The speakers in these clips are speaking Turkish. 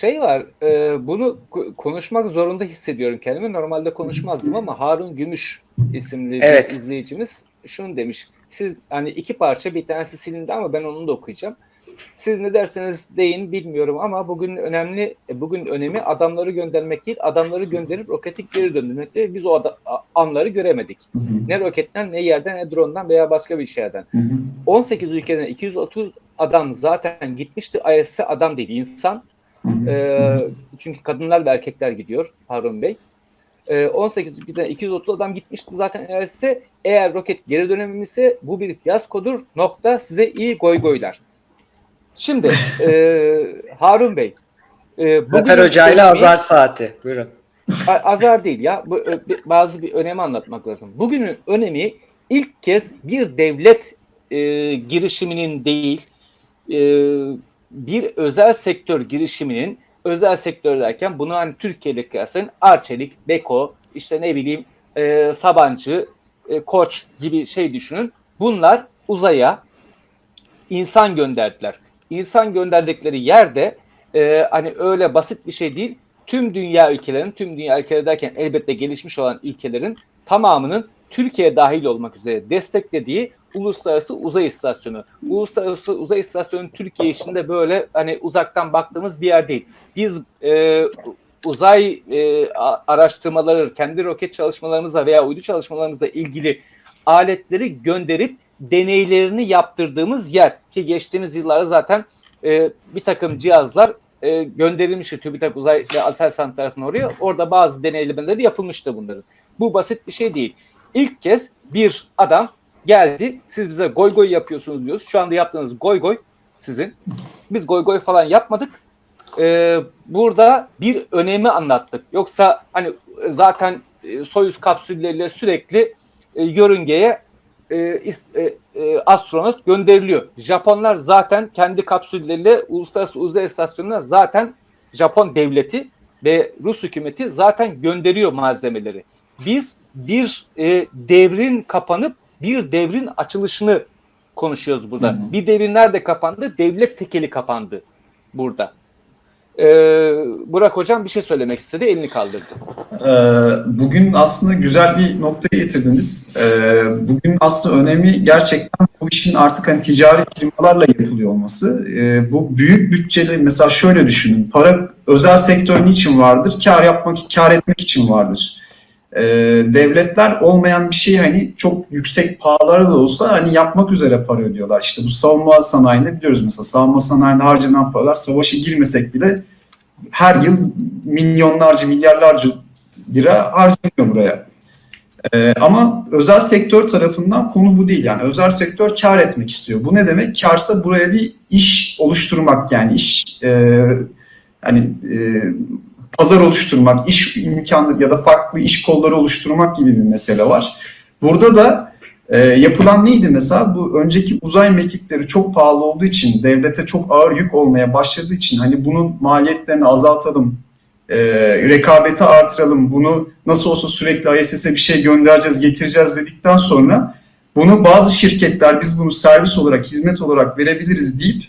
şey var, e, bunu ko- konuşmak zorunda hissediyorum kendimi. Normalde konuşmazdım ama Harun Gümüş isimli Evet. bir izleyicimiz şunu demiş. Siz hani iki parça bir tanesi silindi ama ben onu da okuyacağım. Siz ne derseniz deyin bilmiyorum ama bugün önemli bugün önemi adamları göndermek değil, adamları gönderip roketi geri döndürmek değil. Biz o ada- anları göremedik. Hı hı, Ne roketten, ne yerden, ne drone'dan veya başka bir şeyden. hı hı. 18 ülkeden 230 adam zaten gitmişti. IS'e adam değil, insan. Ee, çünkü kadınlar ve erkekler gidiyor Harun Bey. Ee, 18 ülkeden 230 adam gitmişti zaten IS'e. Eğer roket geri dönememişse bu bir fiyaskodur. Nokta size iyi goy goylar. Şimdi e, Harun Bey. E, Zafer Hoca ile azar saati. Buyurun. Azar değil ya. Bu bazı bir önemi anlatmak lazım. Bugünün önemi ilk kez bir devlet e, girişiminin değil, e, bir özel sektör girişiminin özel sektör derken bunu hani Türkiye'de kıyaslayın Arçelik, Beko, işte ne bileyim e, Sabancı, e, Koç gibi şey düşünün. Bunlar uzaya insan gönderdiler. İnsan gönderdikleri yerde e, hani öyle basit bir şey değil. Tüm dünya ülkelerin, tüm dünya ülkeleri derken elbette gelişmiş olan ülkelerin tamamının Türkiye dahil olmak üzere desteklediği Uluslararası Uzay İstasyonu. Uluslararası Uzay İstasyonu Türkiye içinde böyle hani uzaktan baktığımız bir yer değil. Biz e, uzay e, araştırmaları, kendi roket çalışmalarımızla veya uydu çalışmalarımızla ilgili aletleri gönderip deneylerini yaptırdığımız yer ki geçtiğimiz yıllarda zaten e, bir takım cihazlar e, gönderilmişti TÜBİTAK Uzay ve Aselsan tarafına oraya. Orada bazı deneylemeleri yapılmıştı bunların. Bu basit bir şey değil. İlk kez bir adam geldi. Siz bize goy goy yapıyorsunuz diyoruz. Şu anda yaptığınız goy goy sizin. Biz goy goy falan yapmadık. Ee, burada bir önemi anlattık. Yoksa hani zaten e, Soyuz kapsülleriyle sürekli e, yörüngeye e, e, e, astronot gönderiliyor. Japonlar zaten kendi kapsülleriyle Uluslararası Uzay İstasyonu'na zaten Japon devleti ve Rus hükümeti zaten gönderiyor malzemeleri. Biz bir e, devrin kapanıp bir devrin açılışını konuşuyoruz burada. Hı hı. Bir devrin nerede kapandı? Devlet tekeli kapandı burada. Ee, Burak Hocam bir şey söylemek istedi, elini kaldırdı. Ee, Bugün aslında güzel bir noktaya getirdiniz. Ee, Bugün aslında önemi gerçekten bu işin artık hani ticari firmalarla yapılıyor olması. Ee, Bu büyük bütçeli mesela şöyle düşünün. Para özel sektör niçin vardır? Kar yapmak, kar etmek için vardır. Ee, Devletler olmayan bir şeyi hani çok yüksek pahalara da olsa hani yapmak üzere para ödüyorlar. İşte bu savunma sanayinde biliyoruz mesela savunma sanayinde harcanan paralar savaşa girmesek bile her yıl milyonlarca, milyarlarca lira harcanıyor buraya. Ee, ama özel sektör tarafından konu bu değil. Yani özel sektör kar etmek istiyor. Bu ne demek? Karsa buraya bir iş oluşturmak yani iş e, hani e, pazar oluşturmak, iş imkanları ya da farklı iş kolları oluşturmak gibi bir mesele var. Burada da e, yapılan neydi mesela? Bu önceki uzay mekikleri çok pahalı olduğu için, devlete çok ağır yük olmaya başladığı için hani bunun maliyetlerini azaltalım, e, rekabeti artıralım, bunu nasıl olsa sürekli ISS'e bir şey göndereceğiz, getireceğiz dedikten sonra bunu bazı şirketler biz bunu servis olarak, hizmet olarak verebiliriz deyip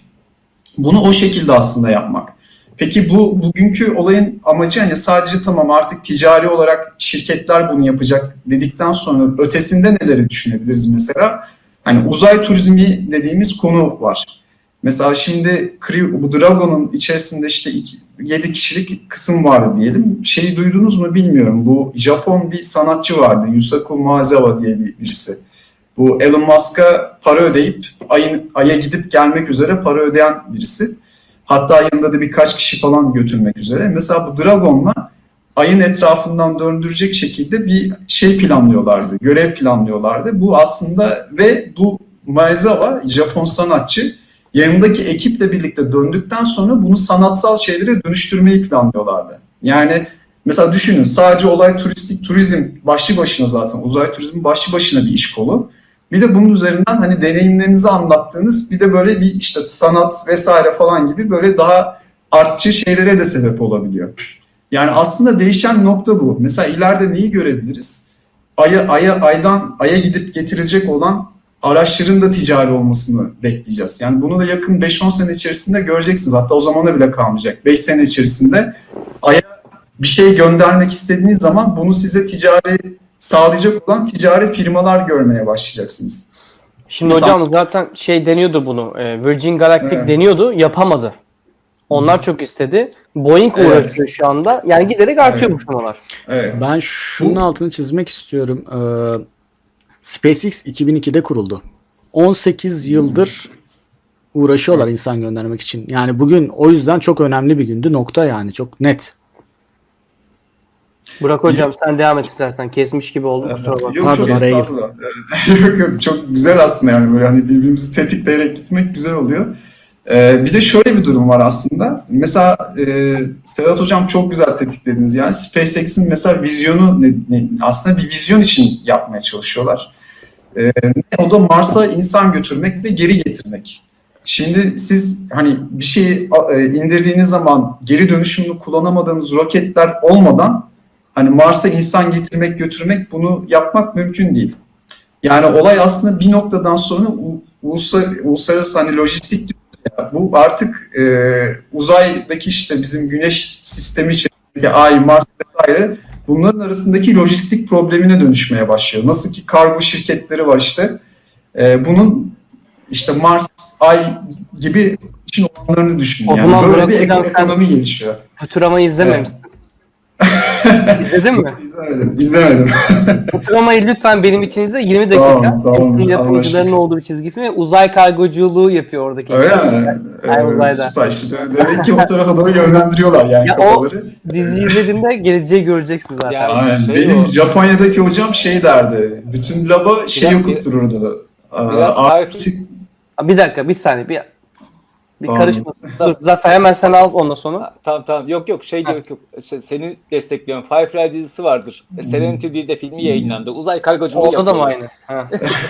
bunu o şekilde aslında yapmak. Peki bu bugünkü olayın amacı hani sadece tamam artık ticari olarak şirketler bunu yapacak dedikten sonra ötesinde neleri düşünebiliriz mesela? Hani uzay turizmi dediğimiz konu var. Mesela şimdi bu Dragon'un içerisinde işte 7 kişilik kısım vardı diyelim. Şeyi duydunuz mu bilmiyorum. Bu Japon bir sanatçı vardı. Yusaku Maezawa diye bir birisi. Bu Elon Musk'a para ödeyip ayın, Ay'a gidip gelmek üzere para ödeyen birisi. Hatta yanında da birkaç kişi falan götürmek üzere. Mesela bu Dragon'la ayın etrafından döndürecek şekilde bir şey planlıyorlardı, görev planlıyorlardı. Bu aslında ve bu Maezawa, Japon sanatçı, yanındaki ekiple birlikte döndükten sonra bunu sanatsal şeylere dönüştürmeyi planlıyorlardı. Yani mesela düşünün sadece olay turistik turizm başlı başına zaten uzay turizmi başlı başına bir iş kolu. Bir de bunun üzerinden hani deneyimlerinizi anlattığınız bir de böyle bir işte sanat vesaire falan gibi böyle daha artçı şeylere de sebep olabiliyor. Yani aslında değişen nokta bu. Mesela ileride neyi görebiliriz? Aya, aya, aydan aya gidip getirecek olan araçların da ticari olmasını bekleyeceğiz. Yani bunu da yakın 5-10 sene içerisinde göreceksiniz. Hatta o zamana bile kalmayacak. 5 sene içerisinde Ay'a bir şey göndermek istediğiniz zaman bunu size ticari sağlayacak olan ticari firmalar görmeye başlayacaksınız. Şimdi Mesela- hocam zaten şey deniyordu bunu. e, Virgin Galactic Evet. deniyordu. Yapamadı. Onlar çok istedi. Boeing Evet. uğraşıyor şu anda. Yani giderek artıyor bu firmalar. Evet. Ben şunun altını çizmek istiyorum. Ee, SpaceX 2002'de kuruldu. 18 yıldır uğraşıyorlar insan göndermek için. Yani bugün o yüzden çok önemli bir gündü. Nokta yani çok net. Burak hocam sen devam et istersen. Kesmiş gibi oldu kusura bakma. Yok Pardon, çok estağfurullah. yok yok çok güzel aslında yani böyle hani birbirimizi tetikleyerek gitmek güzel oluyor. Ee, bir de şöyle bir durum var aslında. Mesela e, Sedat Hocam çok güzel tetiklediniz. Yani SpaceX'in mesela vizyonu ne, ne- aslında bir vizyon için yapmaya çalışıyorlar. Ee, o da Mars'a insan götürmek ve geri getirmek. Şimdi siz hani bir şeyi e, indirdiğiniz zaman geri dönüşümlü kullanamadığınız roketler olmadan hani Mars'a insan getirmek götürmek bunu yapmak mümkün değil. Yani olay aslında bir noktadan sonra uluslararası hani lojistik bu artık e, uzaydaki işte bizim güneş sistemi içerisindeki Ay, Mars vesaire bunların arasındaki lojistik problemine dönüşmeye başlıyor. Nasıl ki kargo şirketleri var işte. E, bunun işte Mars, Ay gibi için olanlarını düşünün. O Yani böyle bir ekonomi gelişiyor. Futurama'yı izlememişsin. İzledin mi? İzlemedim, izlemedim. Futurama'yı lütfen benim için izle. 20 dakika. Tamam, tamam, Simpson yapımcıların anlaştık. olduğu bir çizgi film ve uzay kargoculuğu yapıyor oradaki. Öyle mi? Ay, Ee, uzayda. Süper işte. Demek ki o tarafa doğru yönlendiriyorlar yani Ya o- kafaları. Diziyi izlediğinde geleceği göreceksin zaten. Ya- Aynen. Şey Benim o- Japonya'daki hocam şey derdi. Bütün laba şey okuttururdu. Aa, biraz Sik- Bir dakika bir saniye bir bir Tamam. karışmasın. Dur Zafer hemen sen al ondan sonra. Tamam tamam yok yok şey yok yok Se- seni destekliyorum. Firefly dizisi vardır. E, Serenity diye de filmi yayınlandı. Uzay kargoculuğu Orada da mı aynı?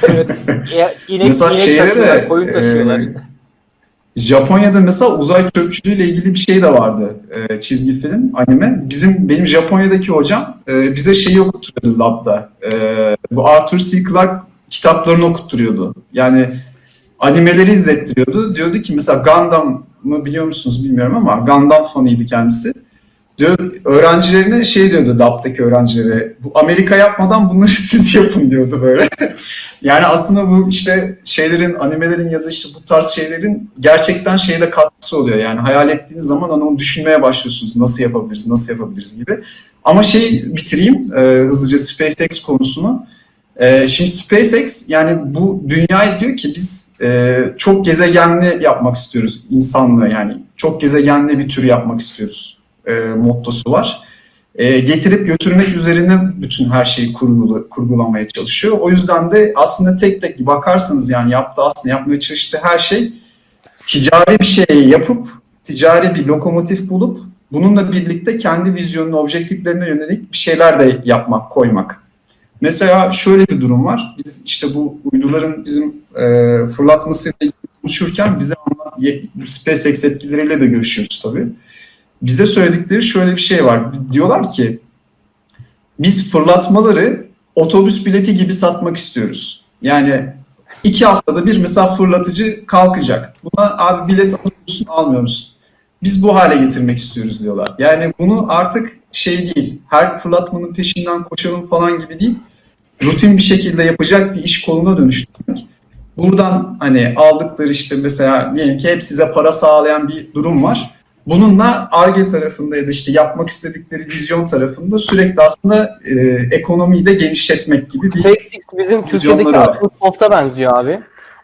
Evet. E, inek, Mesela inek taşıyorlar, de koyun taşıyorlar. e, Japonya'da mesela uzay çöpçülüğüyle ilgili bir şey de vardı. E, çizgi film, anime. Bizim benim Japonya'daki hocam e, bize şeyi okutturuyordu labda. E, bu Arthur C. Clarke kitaplarını okutturuyordu. Yani animeleri izlettiriyordu. Diyordu ki mesela Gundam'ı biliyor musunuz bilmiyorum ama Gundam fanıydı kendisi. Diyor, öğrencilerine şey diyordu labdaki öğrencilere bu Amerika yapmadan bunları siz yapın diyordu böyle. yani aslında bu işte şeylerin animelerin ya da işte bu tarz şeylerin gerçekten şeyde katkısı oluyor. Yani hayal ettiğiniz zaman hani onu düşünmeye başlıyorsunuz. Nasıl yapabiliriz, nasıl yapabiliriz gibi. Ama şey bitireyim e, hızlıca SpaceX konusunu. E, şimdi SpaceX yani bu dünyayı diyor ki biz e, çok gezegenli yapmak istiyoruz insanlığı yani çok gezegenli bir tür yapmak istiyoruz e, mottosu var. E, getirip götürmek üzerine bütün her şeyi kurgula, kurgulamaya çalışıyor. O yüzden de aslında tek tek bakarsanız yani yaptığı aslında yapmaya çalıştığı her şey ticari bir şey yapıp ticari bir lokomotif bulup bununla birlikte kendi vizyonunu, objektiflerine yönelik bir şeyler de yapmak, koymak. Mesela şöyle bir durum var. Biz işte bu uyduların bizim e, fırlatmasıyla konuşurken bize SpaceX etkileriyle de görüşüyoruz tabii. Bize söyledikleri şöyle bir şey var. Diyorlar ki biz fırlatmaları otobüs bileti gibi satmak istiyoruz. Yani iki haftada bir mesela fırlatıcı kalkacak. Buna abi bilet alıyor musun almıyor musun? Biz bu hale getirmek istiyoruz diyorlar. Yani bunu artık şey değil, her fırlatmanın peşinden koşalım falan gibi değil, rutin bir şekilde yapacak bir iş koluna dönüştürmek. Buradan hani aldıkları işte mesela diyelim ki hep size para sağlayan bir durum var. Bununla ARGE tarafında ya da işte yapmak istedikleri vizyon tarafında sürekli aslında e, ekonomiyi de genişletmek gibi bir SpaceX bizim Türkiye'deki Vizyonları var. Akın Soft'a benziyor abi.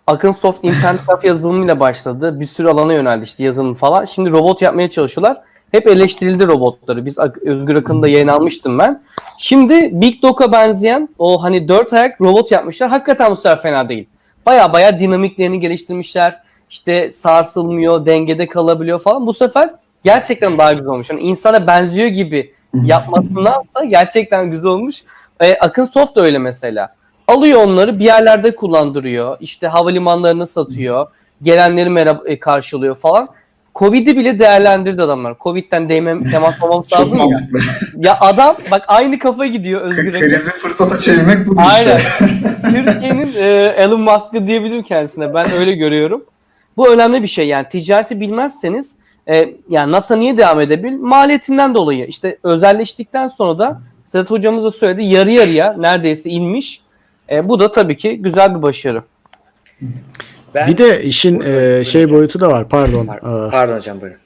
Akın Soft internet kafe yazılımıyla başladı. Bir sürü alana yöneldi işte yazılım falan. Şimdi robot yapmaya çalışıyorlar. Hep eleştirildi robotları. Biz Özgür Akın'ı da yayın almıştım ben. Şimdi Big Dog'a benzeyen o hani dört ayak robot yapmışlar. Hakikaten bu sefer fena değil. Baya baya dinamiklerini geliştirmişler. İşte sarsılmıyor, dengede kalabiliyor falan. Bu sefer gerçekten daha güzel olmuş. Yani insana benziyor gibi yapmasındansa gerçekten güzel olmuş. E, Akın Soft da öyle mesela. Alıyor onları bir yerlerde kullandırıyor. İşte havalimanlarına satıyor. Gelenleri merhaba, e, karşılıyor falan. Covid'i bile değerlendirdi adamlar. Covid'den değmem, temas olmamız Çok lazım ya. mantıklı. Ya adam bak aynı kafa gidiyor Özgür Akın. Krizi fırsata çevirmek budur Aynen. işte. Türkiye'nin e, Elon Musk'ı diyebilirim kendisine. Ben öyle görüyorum. Bu önemli bir şey yani ticareti bilmezseniz e, yani NASA niye devam edebilir? Maliyetinden dolayı. İşte özelleştikten sonra da Sedat hocamız da söyledi yarı yarıya neredeyse inmiş. E, bu da tabii ki güzel bir başarı. Ben, Bir de işin e, şey boyutu da var pardon. Pardon, E, pardon hocam buyurun.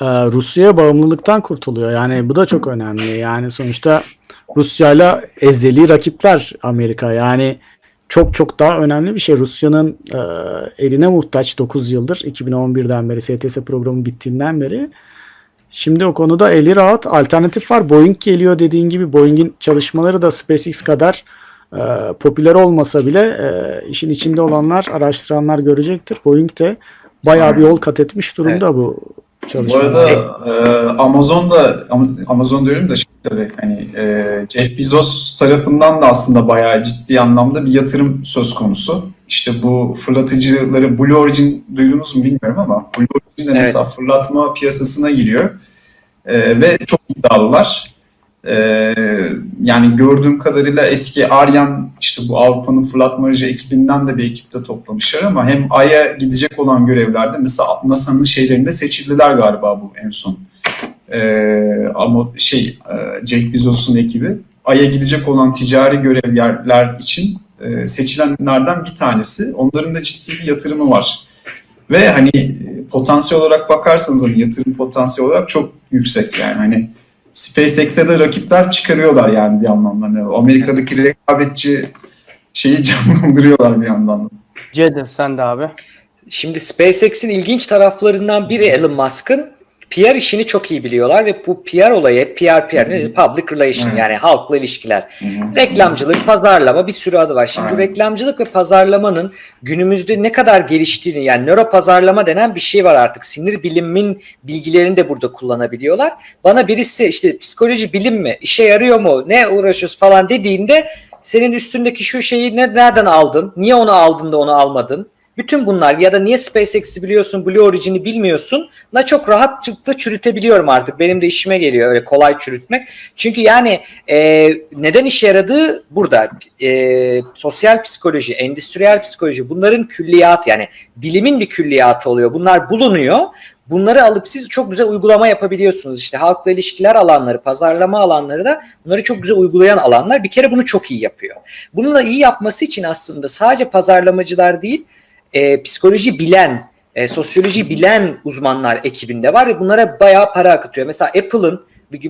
e, Rusya'ya bağımlılıktan kurtuluyor. Yani bu da çok önemli. Yani sonuçta Rusya'yla ezeli rakipler Amerika. Yani çok çok daha önemli bir şey. Rusya'nın e, eline muhtaç 9 yıldır 2011'den beri STS programı bittiğinden beri. Şimdi o konuda eli rahat. Alternatif var. Boeing geliyor dediğin gibi. Boeing'in çalışmaları da SpaceX kadar e, popüler olmasa bile e, işin içinde olanlar, araştıranlar görecektir. Boeing de bayağı bir yol kat etmiş durumda bu Bu çalışmada. arada e, Amazon da Am- Amazon diyorum da şey tabii hani e, Jeff Bezos tarafından da aslında bayağı ciddi anlamda bir yatırım söz konusu. İşte bu fırlatıcıları Blue Origin duydunuz mu bilmiyorum ama Blue Origin de Evet. mesela fırlatma piyasasına giriyor E, ve çok iddialılar. E, yani gördüğüm kadarıyla eski Ariane işte bu Avrupa'nın fırlatma aracı ekibinden de bir ekipte toplamışlar ama hem Ay'a gidecek olan görevlerde mesela NASA'nın şeylerinde seçildiler galiba bu en son. Ee, ama şey e, Jeff Bezos'un ekibi Ay'a gidecek olan ticari görevler için e, seçilenlerden bir tanesi. Onların da ciddi bir yatırımı var. Ve hani e, potansiyel olarak bakarsanız hani yatırım potansiyel olarak çok yüksek yani hani SpaceX'e de rakipler çıkarıyorlar yani bir anlamda. Hani Amerika'daki rekabetçi şeyi canlandırıyorlar bir yandan. da. Cedi sen de abi. Şimdi SpaceX'in ilginç taraflarından biri Elon Musk'ın PR işini çok iyi biliyorlar ve bu PR olayı PR PR ne? Public Relation Evet. yani halkla ilişkiler. Hı hı. Reklamcılık, pazarlama bir sürü adı var. Şimdi Aynen. reklamcılık ve pazarlamanın günümüzde ne kadar geliştiğini yani nöro pazarlama denen bir şey var artık. Sinir bilimin bilgilerini de burada kullanabiliyorlar. Bana birisi işte psikoloji bilim mi, işe yarıyor mu, ne uğraşıyoruz falan dediğinde senin üstündeki şu şeyi ne, nereden aldın, niye onu aldın da onu almadın? Bütün bunlar ya da niye SpaceX'i biliyorsun, Blue Origin'i bilmiyorsun la çok rahat çıktı çürütebiliyorum artık. Benim de işime geliyor öyle kolay çürütmek. Çünkü yani e, neden işe yaradığı burada. E, sosyal psikoloji, endüstriyel psikoloji bunların külliyat yani bilimin bir külliyatı oluyor. Bunlar bulunuyor. Bunları alıp siz çok güzel uygulama yapabiliyorsunuz. İşte halkla ilişkiler alanları, pazarlama alanları da bunları çok güzel uygulayan alanlar. Bir kere bunu çok iyi yapıyor. Bunu da iyi yapması için aslında sadece pazarlamacılar değil, e, psikoloji bilen, e, sosyoloji bilen uzmanlar ekibinde var ve bunlara bayağı para akıtıyor. Mesela Apple'ın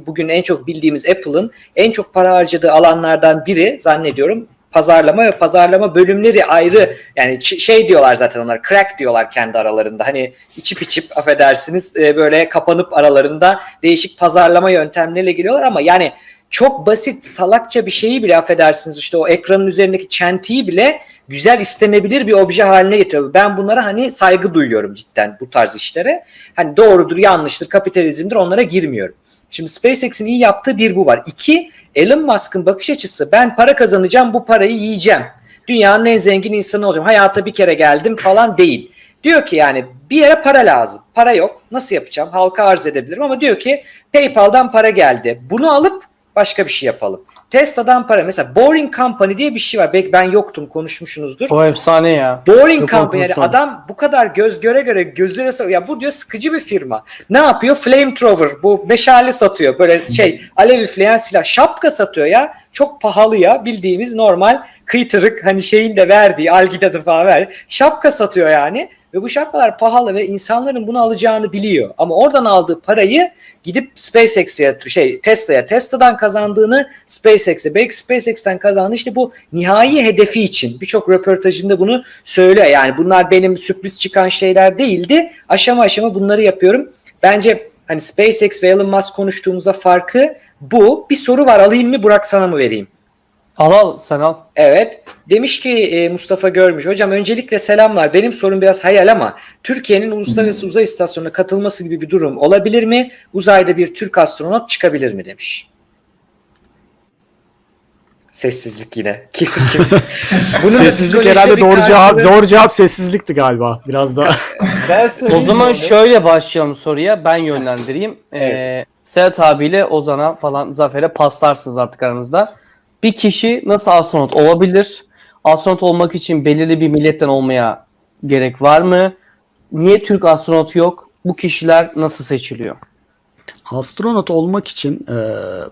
bugün- en çok bildiğimiz Apple'ın en çok para harcadığı alanlardan biri zannediyorum pazarlama ve pazarlama bölümleri ayrı yani şey diyorlar zaten onlar crack diyorlar kendi aralarında hani içip içip affedersiniz e, böyle kapanıp aralarında değişik pazarlama yöntemleriyle giriyorlar ama yani çok basit salakça bir şeyi bile affedersiniz işte o ekranın üzerindeki çentiyi bile güzel istenebilir bir obje haline getiriyor. Ben bunlara hani saygı duyuyorum cidden bu tarz işlere. Hani doğrudur, yanlıştır, kapitalizmdir onlara girmiyorum. Şimdi SpaceX'in iyi yaptığı bir bu var. İki, Elon Musk'ın bakış açısı ben para kazanacağım bu parayı yiyeceğim. Dünyanın en zengin insanı olacağım. Hayata bir kere geldim falan değil. Diyor ki yani bir yere para lazım. Para yok. Nasıl yapacağım? Halka arz edebilirim ama diyor ki PayPal'dan para geldi. Bunu alıp başka bir şey yapalım. Tesla'dan para mesela Boring Company diye bir şey var. Belki ben yoktum konuşmuşsunuzdur. O efsane ya. Boring Yok, Company yani adam bu kadar göz göre göre gözlere sor- ya bu diyor sıkıcı bir firma. Ne yapıyor? Flamethrower bu meşale satıyor. Böyle şey alev üfleyen silah. Şapka satıyor ya. Çok pahalı ya. Bildiğimiz normal kıytırık hani şeyin de verdiği algidadı falan ver. Şapka satıyor yani. Ve bu şapkalar pahalı ve insanların bunu alacağını biliyor. Ama oradan aldığı parayı gidip SpaceX'e şey Tesla'ya Tesla'dan kazandığını SpaceX'e belki SpaceX'ten kazandı işte bu nihai hedefi için birçok röportajında bunu söylüyor. Yani bunlar benim sürpriz çıkan şeyler değildi. Aşama aşama bunları yapıyorum. Bence hani SpaceX ve Elon Musk konuştuğumuzda farkı bu. Bir soru var alayım mı Burak sana mı vereyim? Al al sen al. Evet. Demiş ki e, Mustafa Görmüş. Hocam öncelikle selamlar. Benim sorum biraz hayal ama Türkiye'nin uluslararası uzay istasyonuna katılması gibi bir durum olabilir mi? Uzayda bir Türk astronot çıkabilir mi demiş. Sessizlik yine. Kim, kim? Bunun da sessizlik psikolojide herhalde bir doğru cevap karşılığı- doğru cevap sessizlikti galiba. Biraz da Ben O söyleyeyim zaman onu. şöyle başlayalım soruya. Ben yönlendireyim. Ee, Serhat abiyle Ozan'a falan Zafer'e paslarsınız artık aranızda. Bir kişi nasıl astronot olabilir? Astronot olmak için belirli bir milletten olmaya gerek var mı? Niye Türk astronot yok? Bu kişiler nasıl seçiliyor? Astronot olmak için e,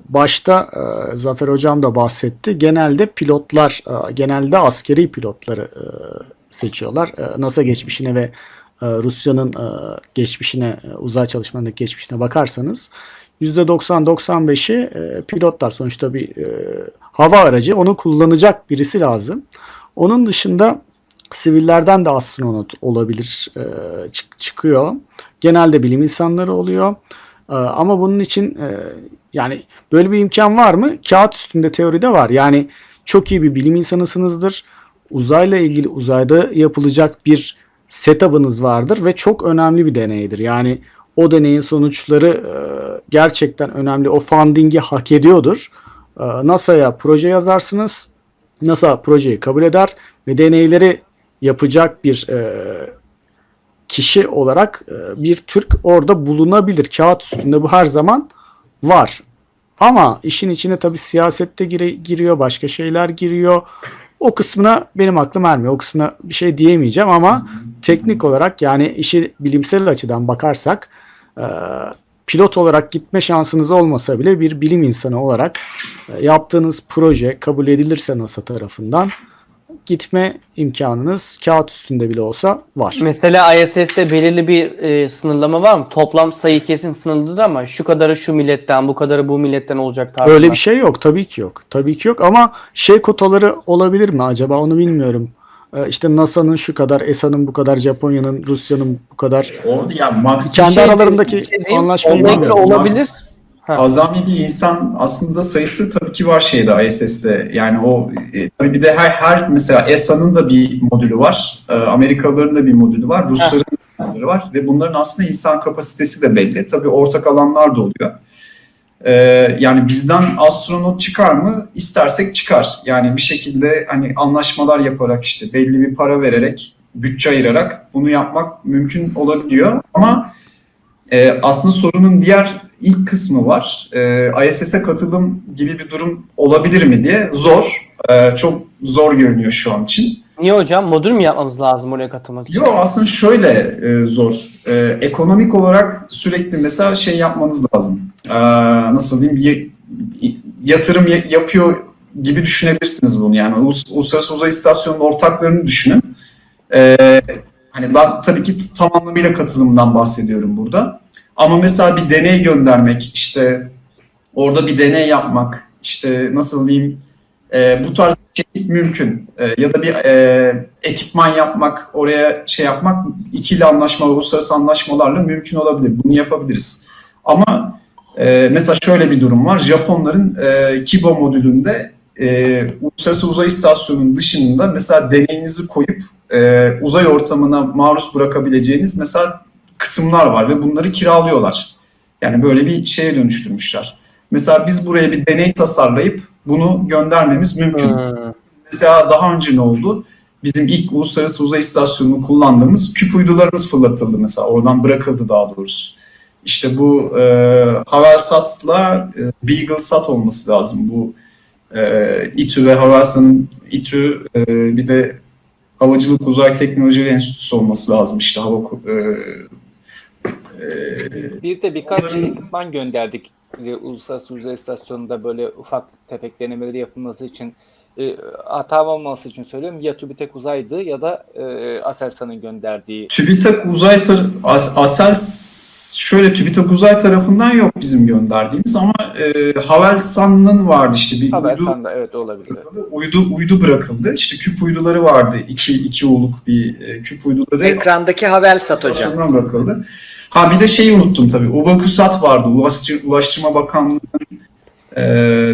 başta e, Zafer Hocam da bahsetti. Genelde pilotlar, e, genelde askeri pilotları seçiyorlar. NASA geçmişine ve Rusya'nın geçmişine, e, uzay çalışmalarındaki geçmişine bakarsanız %90-95'i e, pilotlar. Sonuçta bir hava aracı. Onu kullanacak birisi lazım. Onun dışında sivillerden de astronot olabilir, e, çık- çıkıyor. Genelde bilim insanları oluyor. Ee, Ama bunun için e, yani böyle bir imkan var mı? Kağıt üstünde teoride var. Yani çok iyi bir bilim insanısınızdır. Uzayla ilgili uzayda yapılacak bir setup'ınız vardır ve çok önemli bir deneydir. Yani o deneyin sonuçları e, gerçekten önemli. O funding'i hak ediyordur. Ee, NASA'ya proje yazarsınız. NASA projeyi kabul eder ve deneyleri yapacak bir e, kişi olarak e, bir Türk orada bulunabilir. Kağıt üstünde bu her zaman var. Ama işin içine tabii siyasette gire- giriyor, başka şeyler giriyor. O kısmına benim aklım ermiyor. O kısmına bir şey diyemeyeceğim ama teknik olarak yani işi bilimsel açıdan bakarsak e, pilot olarak gitme şansınız olmasa bile bir bilim insanı olarak e, yaptığınız proje kabul edilirse NASA tarafından gitme imkanınız kağıt üstünde bile olsa var. Mesela ISS'te belirli bir e, sınırlama var mı? Toplam sayı kesin sınırlıdır ama şu kadarı şu milletten, bu kadarı bu milletten olacak tarzında. Öyle bir şey yok. Tabii ki yok. Tabii ki yok ama şey kotaları olabilir mi acaba onu bilmiyorum. Ee, işte NASA'nın şu kadar, ESA'nın bu kadar, Japonya'nın, Rusya'nın bu kadar. O ya Max Kendi şey- aralarındaki şey anlaşmayı olabilir, olabilir. Max Ha. azami bir insan aslında sayısı tabii ki var şeyde ISS'te. Yani o e, tabii bir de her, her mesela ESA'nın da bir modülü var. E, Amerikalıların da bir modülü var. Rusların da bir modülü var. Ve bunların aslında insan kapasitesi de belli. Tabii ortak alanlar da oluyor. E, yani bizden astronot çıkar mı? İstersek çıkar. Yani bir şekilde hani anlaşmalar yaparak işte belli bir para vererek, bütçe ayırarak bunu yapmak mümkün olabiliyor. Ama e, aslında sorunun diğer ilk kısmı var. E, ISS'e katılım gibi bir durum olabilir mi diye. Zor. E, çok zor görünüyor şu an için. Niye hocam? Modül mü yapmamız lazım oraya katılmak için? Yok aslında şöyle e, zor. E, ekonomik olarak sürekli mesela şey yapmanız lazım. E, nasıl diyeyim? Yatırım ya- yapıyor gibi düşünebilirsiniz bunu. Yani Ulus- Uluslararası Uzay İstasyonu'nun ortaklarını düşünün. E, hani ben tabii ki tam anlamıyla katılımdan bahsediyorum burada. Ama mesela bir deney göndermek, işte orada bir deney yapmak, işte nasıl diyeyim, e, bu tarz bir şey mümkün. E, ya da bir e, ekipman yapmak, oraya şey yapmak ikili anlaşma, uluslararası anlaşmalarla mümkün olabilir. Bunu yapabiliriz. Ama e, mesela şöyle bir durum var. Japonların e, Kibo modülünde e, Uluslararası Uzay İstasyonu'nun dışında mesela deneyinizi koyup e, uzay ortamına maruz bırakabileceğiniz mesela kısımlar var ve bunları kiralıyorlar. Yani böyle bir şeye dönüştürmüşler. Mesela biz buraya bir deney tasarlayıp bunu göndermemiz mümkün. Hmm. Mesela daha önce ne oldu? Bizim ilk Uluslararası Uzay İstasyonu'nu kullandığımız küp uydularımız fırlatıldı mesela. Oradan bırakıldı daha doğrusu. İşte bu e, Havelsat'la e, BeagleSat olması lazım. Bu e, İTÜ ve Havelsan'ın İTÜ e, bir de Havacılık Uzay Teknolojileri Enstitüsü olması lazım. İşte hava e, e, Bir de birkaç Onların- ekipman gönderdik. E, Uluslararası Uzay İstasyonu'nda böyle ufak tefek denemeleri yapılması için e, hata olmaması için söylüyorum. Ya TÜBİTAK Uzay'dı ya da e, Aselsan'ın gönderdiği. TÜBİTAK uzay As- Asel şöyle TÜBİTAK uzay tarafından yok bizim gönderdiğimiz ama e, Havelsan'ın vardı işte bir uydu evet olabilir. uydu uydu bırakıldı. İşte küp uyduları vardı. iki iki uluk bir e, küp uyduları Ekrandaki Havelsat hocam. bırakıldı. Ha bir de şeyi unuttum tabii. UBAKUSAT vardı. Ulaştır- Ulaştırma Bakanlığı'nın e,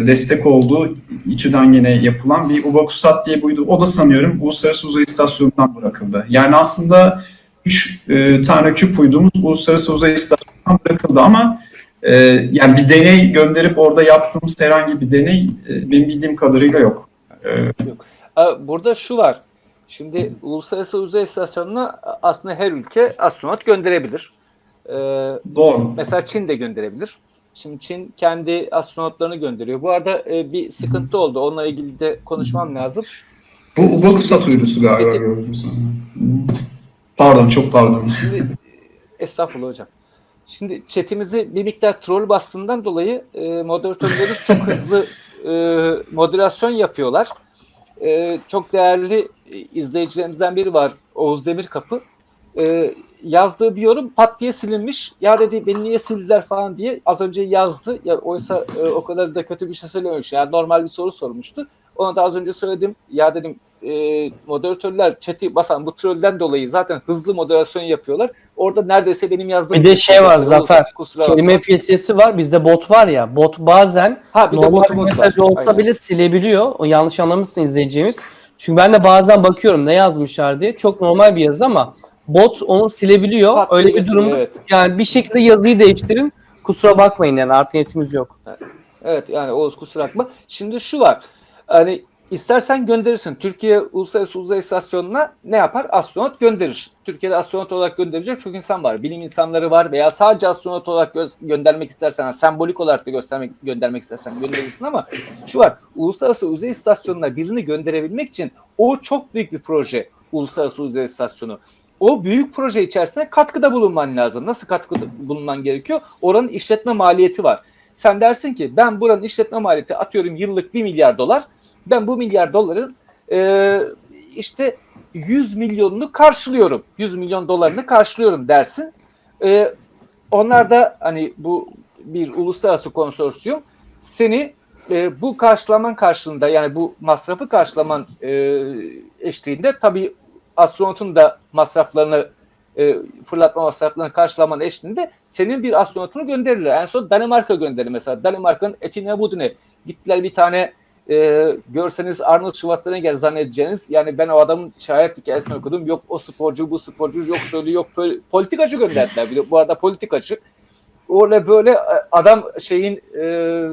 destek olduğu İTÜ'den yine yapılan bir UBAKUSAT diye buydu. O da sanıyorum Uluslararası Uzay İstasyonu'ndan bırakıldı. Yani aslında üç e, tane küp uydumuz Uluslararası Uzay İstasyonu'ndan bırakıldı ama e, yani bir deney gönderip orada yaptığımız herhangi bir deney e, benim bildiğim kadarıyla yok. Ee, Aa, Burada şu var. Şimdi Uluslararası Uzay İstasyonu'na aslında her ülke astronot gönderebilir. Ee, doğru. mesela Çin de gönderebilir. Şimdi Çin kendi astronotlarını gönderiyor. Bu arada e, bir sıkıntı oldu. Onunla ilgili de konuşmam lazım. Bu Ubakusat uydusu galiba Peki. gördüm sana. Pardon, çok pardon. Şimdi estağfurullah hocam. Şimdi chatimizi bir miktar troll bastığından dolayı e, moderatörlerimiz çok hızlı e, moderasyon yapıyorlar. E, çok değerli e, izleyicilerimizden biri var Oğuz Demirkapı. E, yazdığı bir yorum pat diye silinmiş. Ya dedi beni niye sildiler falan diye az önce yazdı. Ya oysa e, o kadar da kötü bir şey söylememiş. Yani normal bir soru sormuştu. Ona da az önce söyledim. Ya dedim e, moderatörler chat'i basan bu trollden dolayı zaten hızlı moderasyon yapıyorlar. Orada neredeyse benim yazdığım Bir de şey var, Zafer. Kelime filtresi var. Bizde bot var ya. Bot bazen Ha bir normal bir mesaj var. olsa Aynen. bile silebiliyor. O yanlış anlamışsın izleyeceğimiz. Çünkü ben de bazen bakıyorum ne yazmışlar diye. Çok normal bir yazı ama bot onu silebiliyor. Pat Öyle bir durum. evet. Yani bir şekilde yazıyı değiştirin. Kusura bakmayın yani art niyetimiz yok. Evet yani Oğuz kusura bakma. Şimdi şu var. Hani istersen gönderirsin. Türkiye Uluslararası Uzay İstasyonu'na ne yapar? Astronot gönderir. Türkiye'de astronot olarak gönderecek çok insan var. Bilim insanları var veya sadece astronot olarak gö- göndermek istersen, sembolik olarak da göstermek göndermek istersen gönderirsin ama şu var. Uluslararası Uzay İstasyonu'na birini gönderebilmek için o çok büyük bir proje. Uluslararası Uzay İstasyonu. O büyük proje içerisinde katkıda bulunman lazım. Nasıl katkıda bulunman gerekiyor? Oranın işletme maliyeti var. Sen dersin ki ben buranın işletme maliyeti atıyorum yıllık 1 milyar dolar. Ben bu milyar doların e, işte 100 milyonunu karşılıyorum. 100 milyon dolarını karşılıyorum dersin. E, onlar da hani bu bir uluslararası konsorsiyum seni e, bu karşılaman karşılığında yani bu masrafı karşılaman e, eşliğinde tabii astronotun da masraflarını e, fırlatma masraflarını karşılaman eşliğinde senin bir astronotunu gönderirler. En son Danimarka gönderir mesela. Danimarka'nın Etine Budine gittiler bir tane e, görseniz Arnold Schwarzenegger zannedeceğiniz yani ben o adamın şayet hikayesini okudum. Yok o sporcu bu sporcu yok şöyle yok böyle politikacı gönderdiler. Bu arada politikacı. Öyle böyle e, adam şeyin e,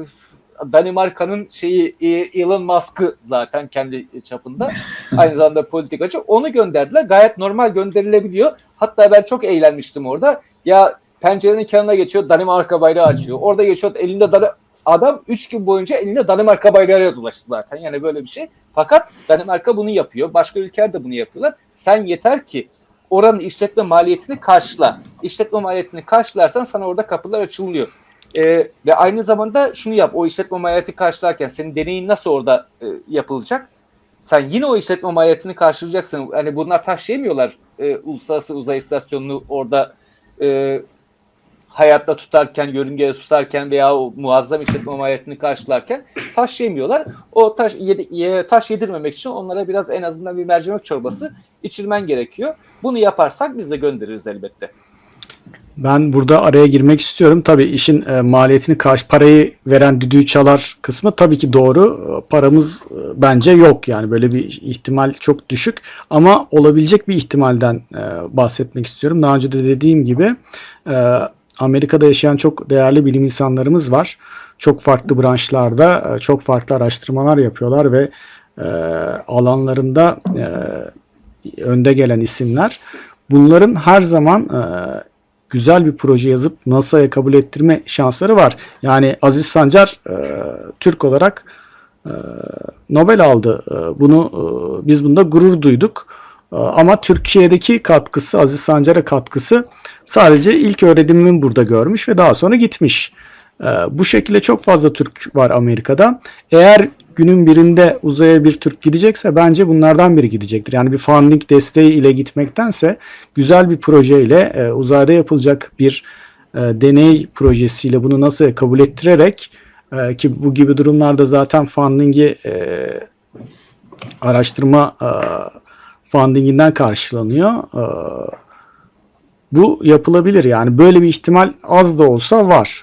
Danimarka'nın şeyi e, Elon Musk'ı zaten kendi çapında. Aynı zamanda politikacı. Onu gönderdiler. Gayet normal gönderilebiliyor. Hatta ben çok eğlenmiştim orada. Ya pencerenin kenarına geçiyor Danimarka bayrağı açıyor. Orada geçiyor elinde Dani- adam 3 gün boyunca elinde Danimarka bayrağıyla dolaştı zaten. Yani böyle bir şey. Fakat Danimarka bunu yapıyor. Başka ülkeler de bunu yapıyorlar. Sen yeter ki oranın işletme maliyetini karşıla. İşletme maliyetini karşılarsan sana orada kapılar açılıyor. Ee, ve aynı zamanda şunu yap. O işletme maliyeti karşılarken senin deneyin nasıl orada e, yapılacak? Sen yine o işletme maliyetini karşılayacaksın. Hani bunlar taşıyamıyorlar e, Uluslararası Uzay İstasyonunu orada e, hayatta tutarken, yörüngede tutarken veya o muazzam işletme maliyetini karşılarken taşıyamıyorlar. O taş, yedi, ye- taş yedirmemek için onlara biraz en azından bir mercimek çorbası içirmen gerekiyor. Bunu yaparsak biz de göndeririz elbette. Ben burada araya girmek istiyorum. Tabii işin e, maliyetini karşı parayı veren düdüğü çalar kısmı tabii ki doğru. E, Paramız e, bence yok yani böyle bir ihtimal çok düşük ama olabilecek bir ihtimalden e, bahsetmek istiyorum. Daha önce de dediğim gibi e, Amerika'da yaşayan çok değerli bilim insanlarımız var. Çok farklı branşlarda e, çok farklı araştırmalar yapıyorlar ve e, alanlarında e, önde gelen isimler. Bunların her zaman e, güzel bir proje yazıp NASA'ya kabul ettirme şansları var. Yani Aziz Sancar e, Türk olarak e, Nobel aldı. E, bunu e, biz bunda gurur duyduk. E, ama Türkiye'deki katkısı, Aziz Sancar'a katkısı sadece ilk öğrenimini burada görmüş ve daha sonra gitmiş. E, bu şekilde çok fazla Türk var Amerika'da. Eğer günün birinde uzaya bir Türk gidecekse bence bunlardan biri gidecektir. Yani bir funding desteği ile gitmektense güzel bir projeyle e, uzayda yapılacak bir e, deney projesiyle bunu nasıl kabul ettirerek e, ki bu gibi durumlarda zaten funding'i e, araştırma e, fundinginden karşılanıyor. E, bu yapılabilir yani böyle bir ihtimal az da olsa var.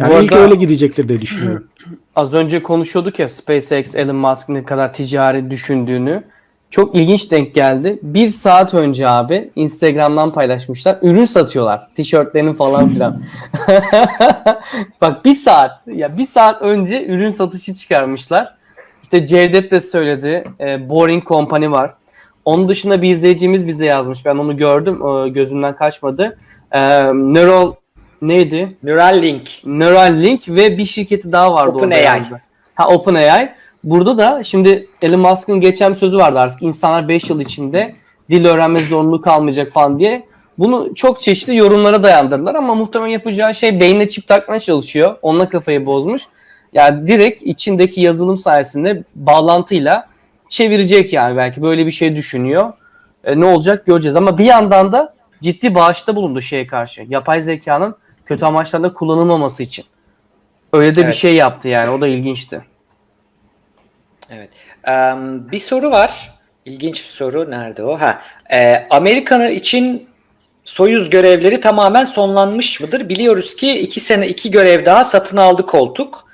Yani Bu ilk arada- öyle gidecektir diye düşünüyorum. Az önce konuşuyorduk ya SpaceX, Elon Musk ne kadar ticari düşündüğünü. Çok ilginç denk geldi. Bir saat önce abi Instagram'dan paylaşmışlar. Ürün satıyorlar. Tişörtlerini falan filan. Bak bir saat. Ya bir saat önce ürün satışı çıkarmışlar. İşte Cevdet de söyledi. E, Boring Company var. Onun dışında bir izleyicimiz bize yazmış. Ben onu gördüm. E, gözümden kaçmadı. E, Neural neydi? Neuralink. Neuralink ve bir şirketi daha vardı orada. OpenAI. yani. Ha OpenAI. Burada da şimdi Elon Musk'ın geçen bir sözü vardı artık. İnsanlar 5 yıl içinde dil öğrenme zorunluluğu kalmayacak falan diye. Bunu çok çeşitli yorumlara dayandırdılar ama muhtemelen yapacağı şey beynine çip takmaya çalışıyor. Onunla kafayı bozmuş. Yani direkt içindeki yazılım sayesinde bağlantıyla çevirecek yani belki böyle bir şey düşünüyor. E, ne olacak göreceğiz ama bir yandan da ciddi bağışta bulundu şeye karşı. Yapay zekanın kötü amaçlarda kullanılmaması için. Öyle de bir Evet. şey yaptı yani o da ilginçti. Evet. Eee, bir soru var. İlginç bir soru. Nerede o? Ha. Eee Amerikan'ı için Soyuz görevleri tamamen sonlanmış mıdır? Biliyoruz ki iki sene iki görev daha satın aldı koltuk.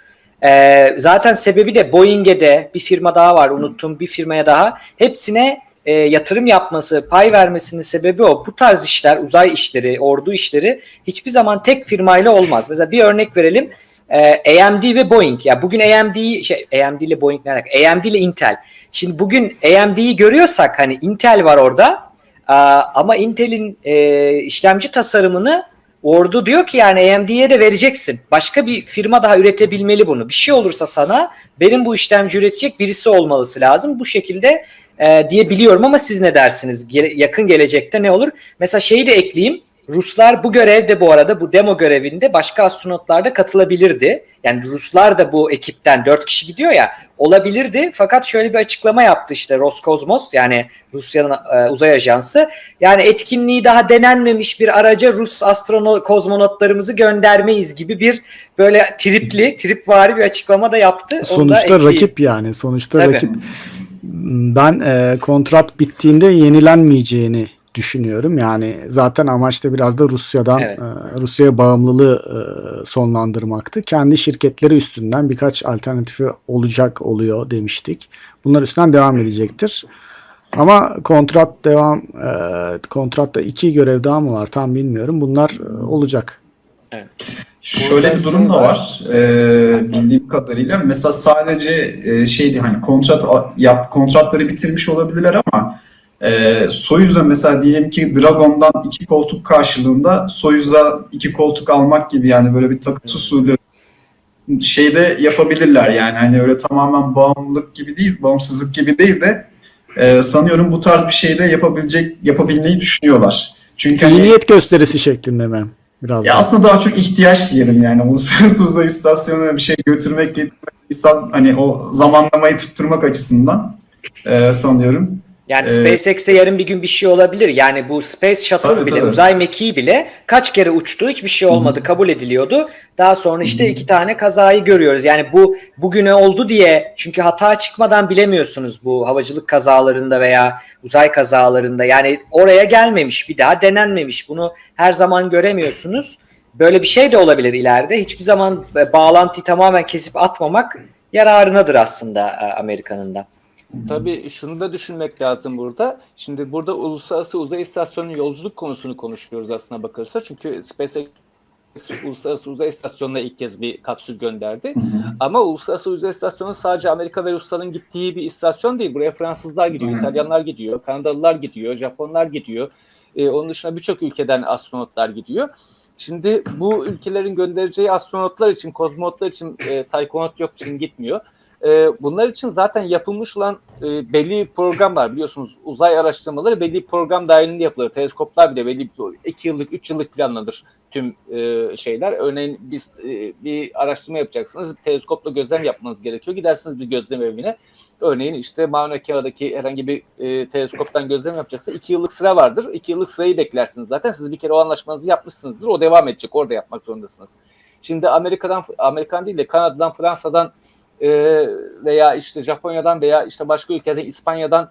Eee, zaten sebebi de Boeing'e de bir firma daha var unuttum bir firmaya daha. Hepsine e, yatırım yapması, pay vermesinin sebebi o. Bu tarz işler, uzay işleri, ordu işleri hiçbir zaman tek firmayla olmaz. Mesela bir örnek verelim. Ee, AMD ve Boeing. Ya bugün AMD şey AMD ile Boeing ne alaka? AMD ile Intel. Şimdi bugün AMD'yi görüyorsak hani Intel var orada. Aa, ama Intel'in e, işlemci tasarımını ordu diyor ki yani AMD'ye de vereceksin. Başka bir firma daha üretebilmeli bunu. Bir şey olursa sana benim bu işlemci üretecek birisi olmalısı lazım. Bu şekilde e, diye biliyorum ama siz ne dersiniz? Gele- yakın gelecekte ne olur? Mesela şeyi de ekleyeyim. Ruslar bu görevde bu arada bu demo görevinde başka astronotlar da katılabilirdi. Yani Ruslar da bu ekipten 4 kişi gidiyor ya olabilirdi. Fakat şöyle bir açıklama yaptı işte Roskosmos yani Rusya'nın e, uzay ajansı. Yani etkinliği daha denenmemiş bir araca Rus astronot kozmonotlarımızı göndermeyiz gibi bir böyle tripli, tripvari bir açıklama da yaptı. Onu da Sonuçta ekleyeyim. rakip yani. Sonuçta Tabii. rakip. Ben e, kontrat bittiğinde yenilenmeyeceğini düşünüyorum. Yani zaten amaç da biraz da Rusya'dan Evet. e, Rusya'ya bağımlılığı e, sonlandırmaktı. Kendi şirketleri üstünden birkaç alternatifi olacak oluyor demiştik. Bunlar üstünden devam edecektir. Ama kontrat devam e, kontratta iki görev daha mı var tam bilmiyorum. Bunlar e, olacak. Şöyle bir durum da var e, bildiğim kadarıyla. Mesela sadece e, şeydi hani kontrat yap kontratları bitirmiş olabilirler ama e, Soyuz'a mesela diyelim ki Dragon'dan iki koltuk karşılığında Soyuz'a iki koltuk almak gibi yani böyle bir takas usulü şeyde yapabilirler yani hani öyle tamamen bağımlılık gibi değil, bağımsızlık gibi değil de e, sanıyorum bu tarz bir şey de yapabilecek yapabilmeyi düşünüyorlar. Çünkü hani, Niyet gösterisi şeklinde mi? Biraz ya daha. aslında daha çok ihtiyaç diyelim yani uluslararası uzay istasyonuna bir şey götürmek, getirmek, insan hani o zamanlamayı tutturmak açısından e, sanıyorum. Yani Ee, yarın bir gün bir şey olabilir. Yani bu Space Shuttle Tabii, bile, tabii. uzay mekiği bile kaç kere uçtu, hiçbir şey olmadı, kabul ediliyordu. Daha sonra işte iki tane kazayı görüyoruz. Yani bu bugüne oldu diye çünkü hata çıkmadan bilemiyorsunuz bu havacılık kazalarında veya uzay kazalarında. Yani oraya gelmemiş, bir daha denenmemiş. Bunu her zaman göremiyorsunuz. Böyle bir şey de olabilir ileride. Hiçbir zaman e, bağlantıyı tamamen kesip atmamak yararınadır aslında e, Amerika'nın da. Tabii şunu da düşünmek lazım burada. Şimdi burada Uluslararası Uzay İstasyonu yolculuk konusunu konuşuyoruz aslına bakılırsa. Çünkü SpaceX Uluslararası Uzay İstasyonu'na ilk kez bir kapsül gönderdi. Ama Uluslararası Uzay İstasyonu sadece Amerika ve Rusların gittiği bir istasyon değil. Buraya Fransızlar gidiyor, Hı. İtalyanlar gidiyor, Kanadalılar gidiyor, Japonlar gidiyor. Ee, onun dışında birçok ülkeden astronotlar gidiyor. Şimdi bu ülkelerin göndereceği astronotlar için, kozmonotlar için e, taykonot yok, Çin gitmiyor. E, bunlar için zaten yapılmış olan e, belli bir program var. Biliyorsunuz uzay araştırmaları belli bir program dahilinde yapılır. Teleskoplar bile belli bir 2 yıllık, 3 yıllık planlanır tüm e, şeyler. Örneğin biz e, bir araştırma yapacaksınız. Teleskopla gözlem yapmanız gerekiyor. Gidersiniz bir gözlem evine. Örneğin işte Mauna Kea'daki herhangi bir e, teleskoptan gözlem yapacaksa 2 yıllık sıra vardır. 2 yıllık sırayı beklersiniz zaten. Siz bir kere o anlaşmanızı yapmışsınızdır. O devam edecek. Orada yapmak zorundasınız. Şimdi Amerika'dan, Amerikan değil de Kanada'dan, Fransa'dan e, veya işte Japonya'dan veya işte başka ülkeden İspanya'dan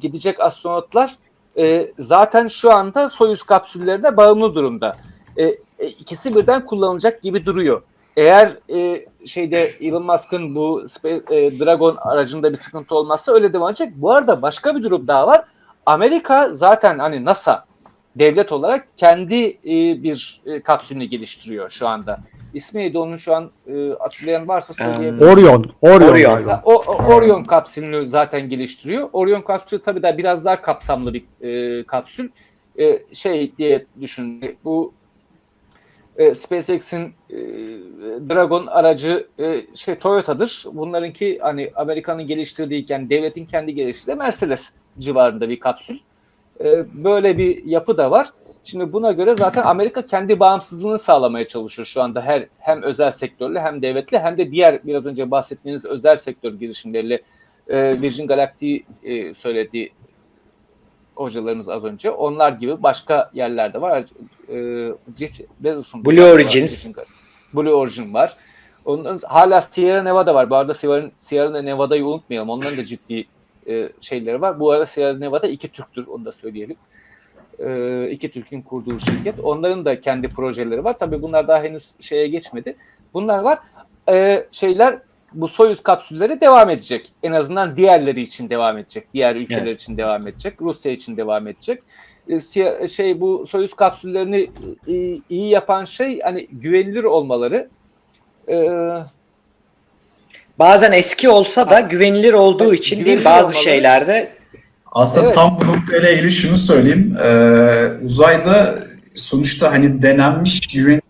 gidecek astronotlar e, zaten şu anda Soyuz kapsüllerine bağımlı durumda. E, e, ikisi birden kullanılacak gibi duruyor. Eğer e, şeyde Elon Musk'ın bu e, Dragon aracında bir sıkıntı olmazsa öyle devam edecek. Bu arada başka bir durum daha var. Amerika zaten hani NASA devlet olarak kendi e, bir e, kapsülünü geliştiriyor şu anda. İsmi neydi onun şu an e, hatırlayan varsa söyleyebilir. Orion. Orion. Orion. galiba. O, o- Orion kapsülünü zaten geliştiriyor. Orion kapsülü tabii daha biraz daha kapsamlı bir e, kapsül. E, şey diye düşün. Bu e, SpaceX'in e, Dragon aracı e, şey Toyota'dır. Bunlarınki hani Amerika'nın geliştirdiğiken devletin kendi geliştirdiği Mercedes civarında bir kapsül. E, böyle bir yapı da var. Şimdi buna göre zaten Amerika kendi bağımsızlığını sağlamaya çalışıyor şu anda her hem özel sektörle hem devletli hem de diğer biraz önce bahsettiğiniz özel sektör girişimleriyle e, Virgin Galactic e, söylediği hocalarımız az önce. Onlar gibi başka yerlerde var. E, Jeff Bezos'un Blue var, Origins. Gal- Blue Origin var. Onun hala Sierra Nevada var. Bu arada Sierra, Sierra Nevada'yı unutmayalım. Onların da ciddi e, şeyleri var. Bu arada Sierra Nevada iki Türktür. Onu da söyleyelim. E, iki Türk'ün kurduğu şirket. Onların da kendi projeleri var. Tabii bunlar daha henüz şeye geçmedi. Bunlar var. E, şeyler bu Soyuz kapsülleri devam edecek. En azından diğerleri için devam edecek. Diğer ülkeler için devam edecek. Rusya için devam edecek. E, şey bu Soyuz kapsüllerini e, iyi yapan şey hani güvenilir olmaları. E, Bazen eski olsa da güvenilir olduğu Evet, için değil bazı şeylerde Aslında Evet. tam bu noktayla ilgili şunu söyleyeyim. Ee, uzayda sonuçta hani denenmiş güvenilir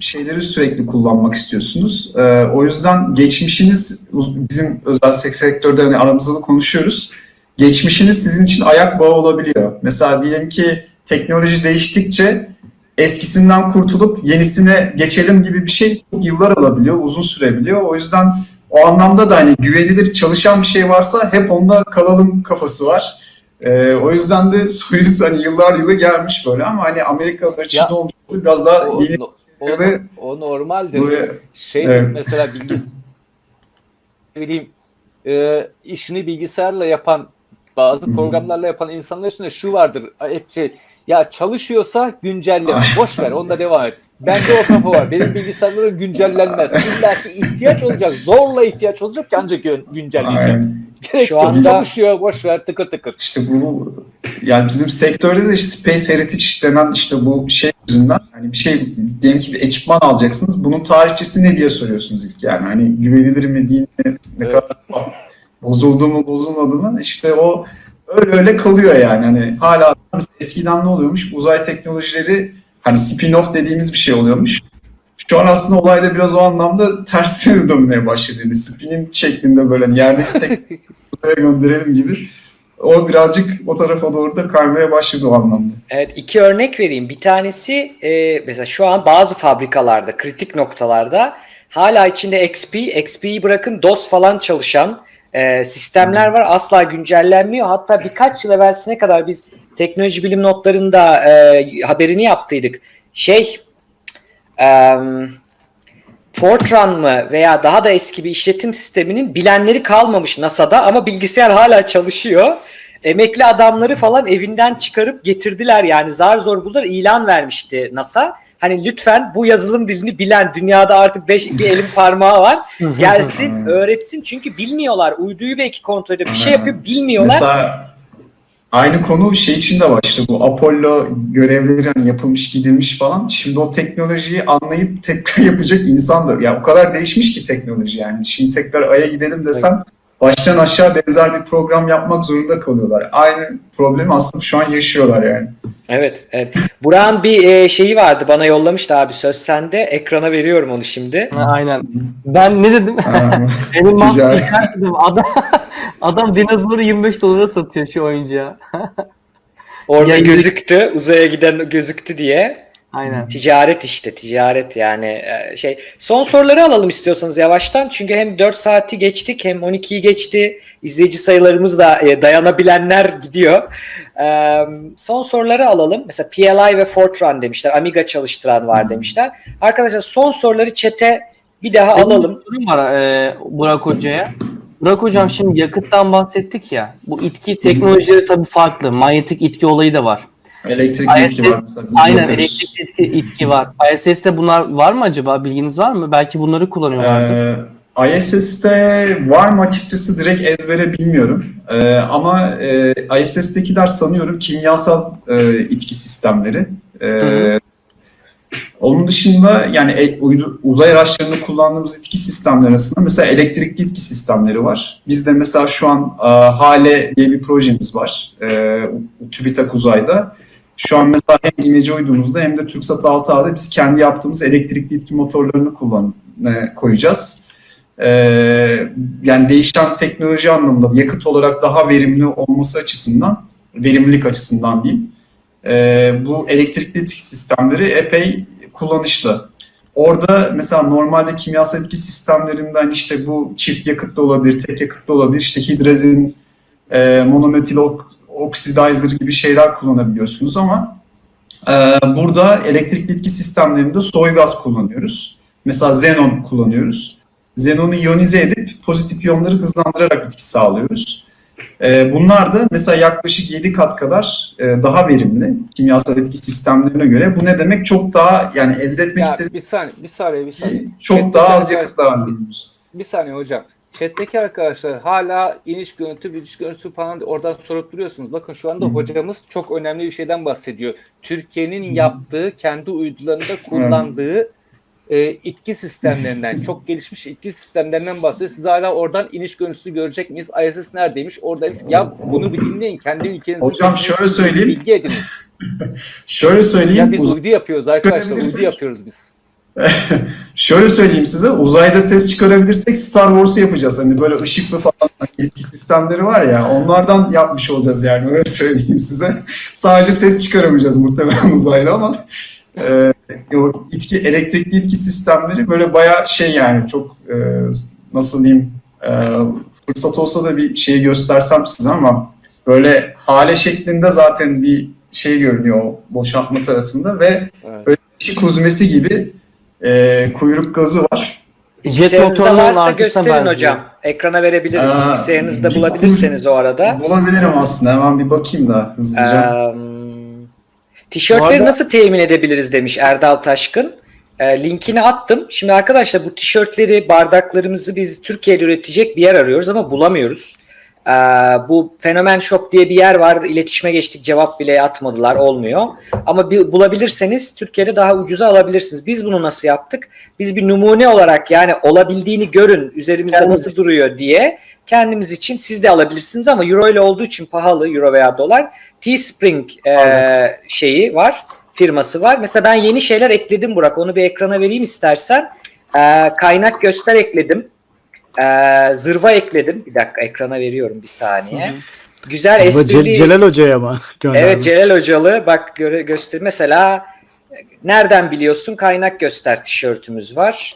şeyleri sürekli kullanmak istiyorsunuz. Ee, o yüzden geçmişiniz bizim özel sek- sektörde hani aramızda da konuşuyoruz. Geçmişiniz sizin için ayak bağı olabiliyor. Mesela diyelim ki teknoloji değiştikçe eskisinden kurtulup yenisine geçelim gibi bir şey çok yıllar alabiliyor, uzun sürebiliyor. O yüzden o anlamda da hani güvenilir çalışan bir şey varsa hep onda kalalım kafası var. Ee, o yüzden de Soyuz hani yıllar yılı gelmiş böyle ama hani Amerikalılar için Ya, de olmuş biraz daha o, yeni o, şeyleri- o normaldir. böyle Şey Evet. mesela bilgis ne bileyim e, işini bilgisayarla yapan bazı programlarla yapan insanlar için de şu vardır hep şey ya çalışıyorsa güncelleme Ay. boş ver onda devam et. Bende o kafa var. Benim bilgisayarlarım güncellenmez. İlla ki ihtiyaç olacak. Zorla ihtiyaç olacak ki ancak gün- güncelleyeceğim. Gerek Şu anda- çalışıyor boş ver tıkır tıkır. İşte bu yani bizim sektörde de işte Space Heritage denen işte bu şey yüzünden hani bir şey diyelim ki bir ekipman alacaksınız. Bunun tarihçesi ne diye soruyorsunuz ilk yani. Hani güvenilir mi değil mi? Ne Evet. kadar bozuldu mu bozulmadı mı? İşte o öyle öyle kalıyor yani. Hani hala eskiden ne oluyormuş? Uzay teknolojileri hani spin-off dediğimiz bir şey oluyormuş. Şu an aslında olayda biraz o anlamda tersine dönmeye başladı. Yani spin'in şeklinde böyle hani yerdeki tek uzaya gönderelim gibi. O birazcık o tarafa doğru da kaymaya başladı o anlamda. Evet, iki örnek vereyim. Bir tanesi e, mesela şu an bazı fabrikalarda, kritik noktalarda hala içinde XP, XP'yi bırakın DOS falan çalışan e, sistemler var. Asla güncellenmiyor. Hatta birkaç yıl evvelsine kadar biz teknoloji bilim notlarında e, haberini yaptıydık. Şey, e, Fortran mı veya daha da eski bir işletim sisteminin bilenleri kalmamış NASA'da ama bilgisayar hala çalışıyor. Emekli adamları falan evinden çıkarıp getirdiler yani zar zor buldular ilan vermişti NASA. Hani lütfen bu yazılım dilini bilen dünyada artık beş, bir elin parmağı var gelsin öğretsin çünkü bilmiyorlar uyduyu belki kontrol ediyor bir şey yapıyor bilmiyorlar. Mesela aynı konu şey için de işte bu Apollo görevleri hani yapılmış gidilmiş falan. Şimdi o teknolojiyi anlayıp tekrar yapacak insan da ya o kadar değişmiş ki teknoloji yani. Şimdi tekrar Ay'a gidelim desen baştan aşağı benzer bir program yapmak zorunda kalıyorlar. Aynı problemi aslında şu an yaşıyorlar yani. Evet, evet. Burak'ın bir e, şeyi vardı bana yollamıştı abi söz sende ekrana veriyorum onu şimdi. Ha, Aynen. Ben ne dedim? Benim dedim. Adam, adam dinozoru 25 dolara satıyor şu oyuncağı. Orada Ya- gözüktü uzaya giden gözüktü diye. Aynen. Ticaret işte ticaret yani e, şey. Son soruları alalım istiyorsanız yavaştan. Çünkü hem 4 saati geçtik hem 12'yi geçti. İzleyici sayılarımız da e, dayanabilenler gidiyor. E, son soruları alalım. Mesela PLI ve Fortran demişler. Amiga çalıştıran var demişler. Arkadaşlar son soruları çete bir daha Benim alalım. bir sorum var e, Burak Hoca'ya. Burak Hocam şimdi yakıttan bahsettik ya. Bu itki teknolojileri tabii farklı. Manyetik itki olayı da var. Elektrikli ISS itki var mesela. Biz Aynen yapıyoruz. elektrik itki, itki var. ISS'te bunlar var mı acaba? Bilginiz var mı? Belki bunları kullanıyorlardır. Ee, ISS'te var mı açıkçası direkt ezbere bilmiyorum. Ee, ama e, ISS'tekiler sanıyorum kimyasal e, itki sistemleri. Hı onun dışında yani e, uzay araçlarında kullandığımız itki sistemleri arasında mesela elektrikli itki sistemleri var. Bizde mesela şu an e, Hale diye bir projemiz var. E, TÜBİTAK Uzay'da. Şu an mesela hem imece uydumuzda hem de TürkSat 6A'da biz kendi yaptığımız elektrikli itki motorlarını kullan e, koyacağız. Ee, yani değişen teknoloji anlamında yakıt olarak daha verimli olması açısından, verimlilik açısından diyeyim. ee, bu elektrikli itki sistemleri epey kullanışlı. Orada mesela normalde kimyasal etki sistemlerinden işte bu çift yakıtlı olabilir, tek yakıtlı olabilir, işte hidrazin, e, monometil ok- oxidizer gibi şeyler kullanabiliyorsunuz ama e, burada elektrikli itki sistemlerinde soy gaz kullanıyoruz. Mesela xenon kullanıyoruz. Xenonu iyonize edip pozitif iyonları hızlandırarak etki sağlıyoruz. Ee, bunlar da mesela yaklaşık 7 kat kadar e, daha verimli kimyasal etki sistemlerine göre. Bu ne demek? Çok daha yani elde etmek istediğimiz bir saniye, bir saniye, bir saniye. çok Chat'teki daha az arkadaş- yakıtla harcıyoruz. Bir saniye hocam. Chat'teki arkadaşlar hala iniş görüntü, bitiş görüntüsü falan oradan sorup duruyorsunuz. Bakın şu anda Hı hocamız çok önemli bir şeyden bahsediyor. Türkiye'nin yaptığı, kendi uydularında kullandığı e, itki sistemlerinden, çok gelişmiş itki sistemlerinden bahsediyor. Siz hala oradan iniş görüntüsü görecek miyiz? ISS neredeymiş? Oradaymış. Ya bunu bir dinleyin. Kendi ülkenizin Hocam şöyle söyleyeyim. Bilgi edinin. Şöyle söyleyeyim. Ya biz uydu yapıyoruz arkadaşlar. Uydu yapıyoruz biz. Şöyle söyleyeyim size, uzayda ses çıkarabilirsek Star Wars'u yapacağız. Hani böyle ışıklı falan etki sistemleri var ya, onlardan yapmış olacağız yani öyle söyleyeyim size. Sadece ses çıkaramayacağız muhtemelen uzayda ama e, o itki, elektrikli itki sistemleri böyle bayağı şey yani çok e, nasıl diyeyim e, fırsat olsa da bir şey göstersem size ama böyle hale şeklinde zaten bir şey görünüyor o boşaltma tarafında ve Evet. böyle ışık huzmesi gibi e, kuyruk gazı var. Jet motorunun varsa gösterin benziyor. hocam. Ekrana verebiliriz. Aa, Bilgisayarınızda bulabilirseniz o arada. Bulabilirim aslında. Hemen bir bakayım da hızlıca. Eee, tişörtleri arada- nasıl temin edebiliriz demiş Erdal Taşkın. Eee, linkini attım. Şimdi arkadaşlar bu tişörtleri, bardaklarımızı biz Türkiye'de üretecek bir yer arıyoruz ama bulamıyoruz. Eee, bu Fenomen Shop diye bir yer var. İletişime geçtik cevap bile atmadılar. Olmuyor. Ama bir, bulabilirseniz Türkiye'de daha ucuza alabilirsiniz. Biz bunu nasıl yaptık? Biz bir numune olarak yani olabildiğini görün üzerimizde Kendimiz nasıl duruyor diye kendimiz için siz de alabilirsiniz ama euro ile olduğu için pahalı euro veya dolar. Teespring e, şeyi var firması var. Mesela ben yeni şeyler ekledim Burak. Onu bir ekrana vereyim istersen. E, kaynak göster ekledim. E, zırva ekledim. Bir dakika ekrana veriyorum bir saniye. Güzel Bu esprili. Ce- Celal Hoca'ya mı? Evet Celal Hocalı bak göre, göster. Mesela nereden biliyorsun kaynak göster tişörtümüz var.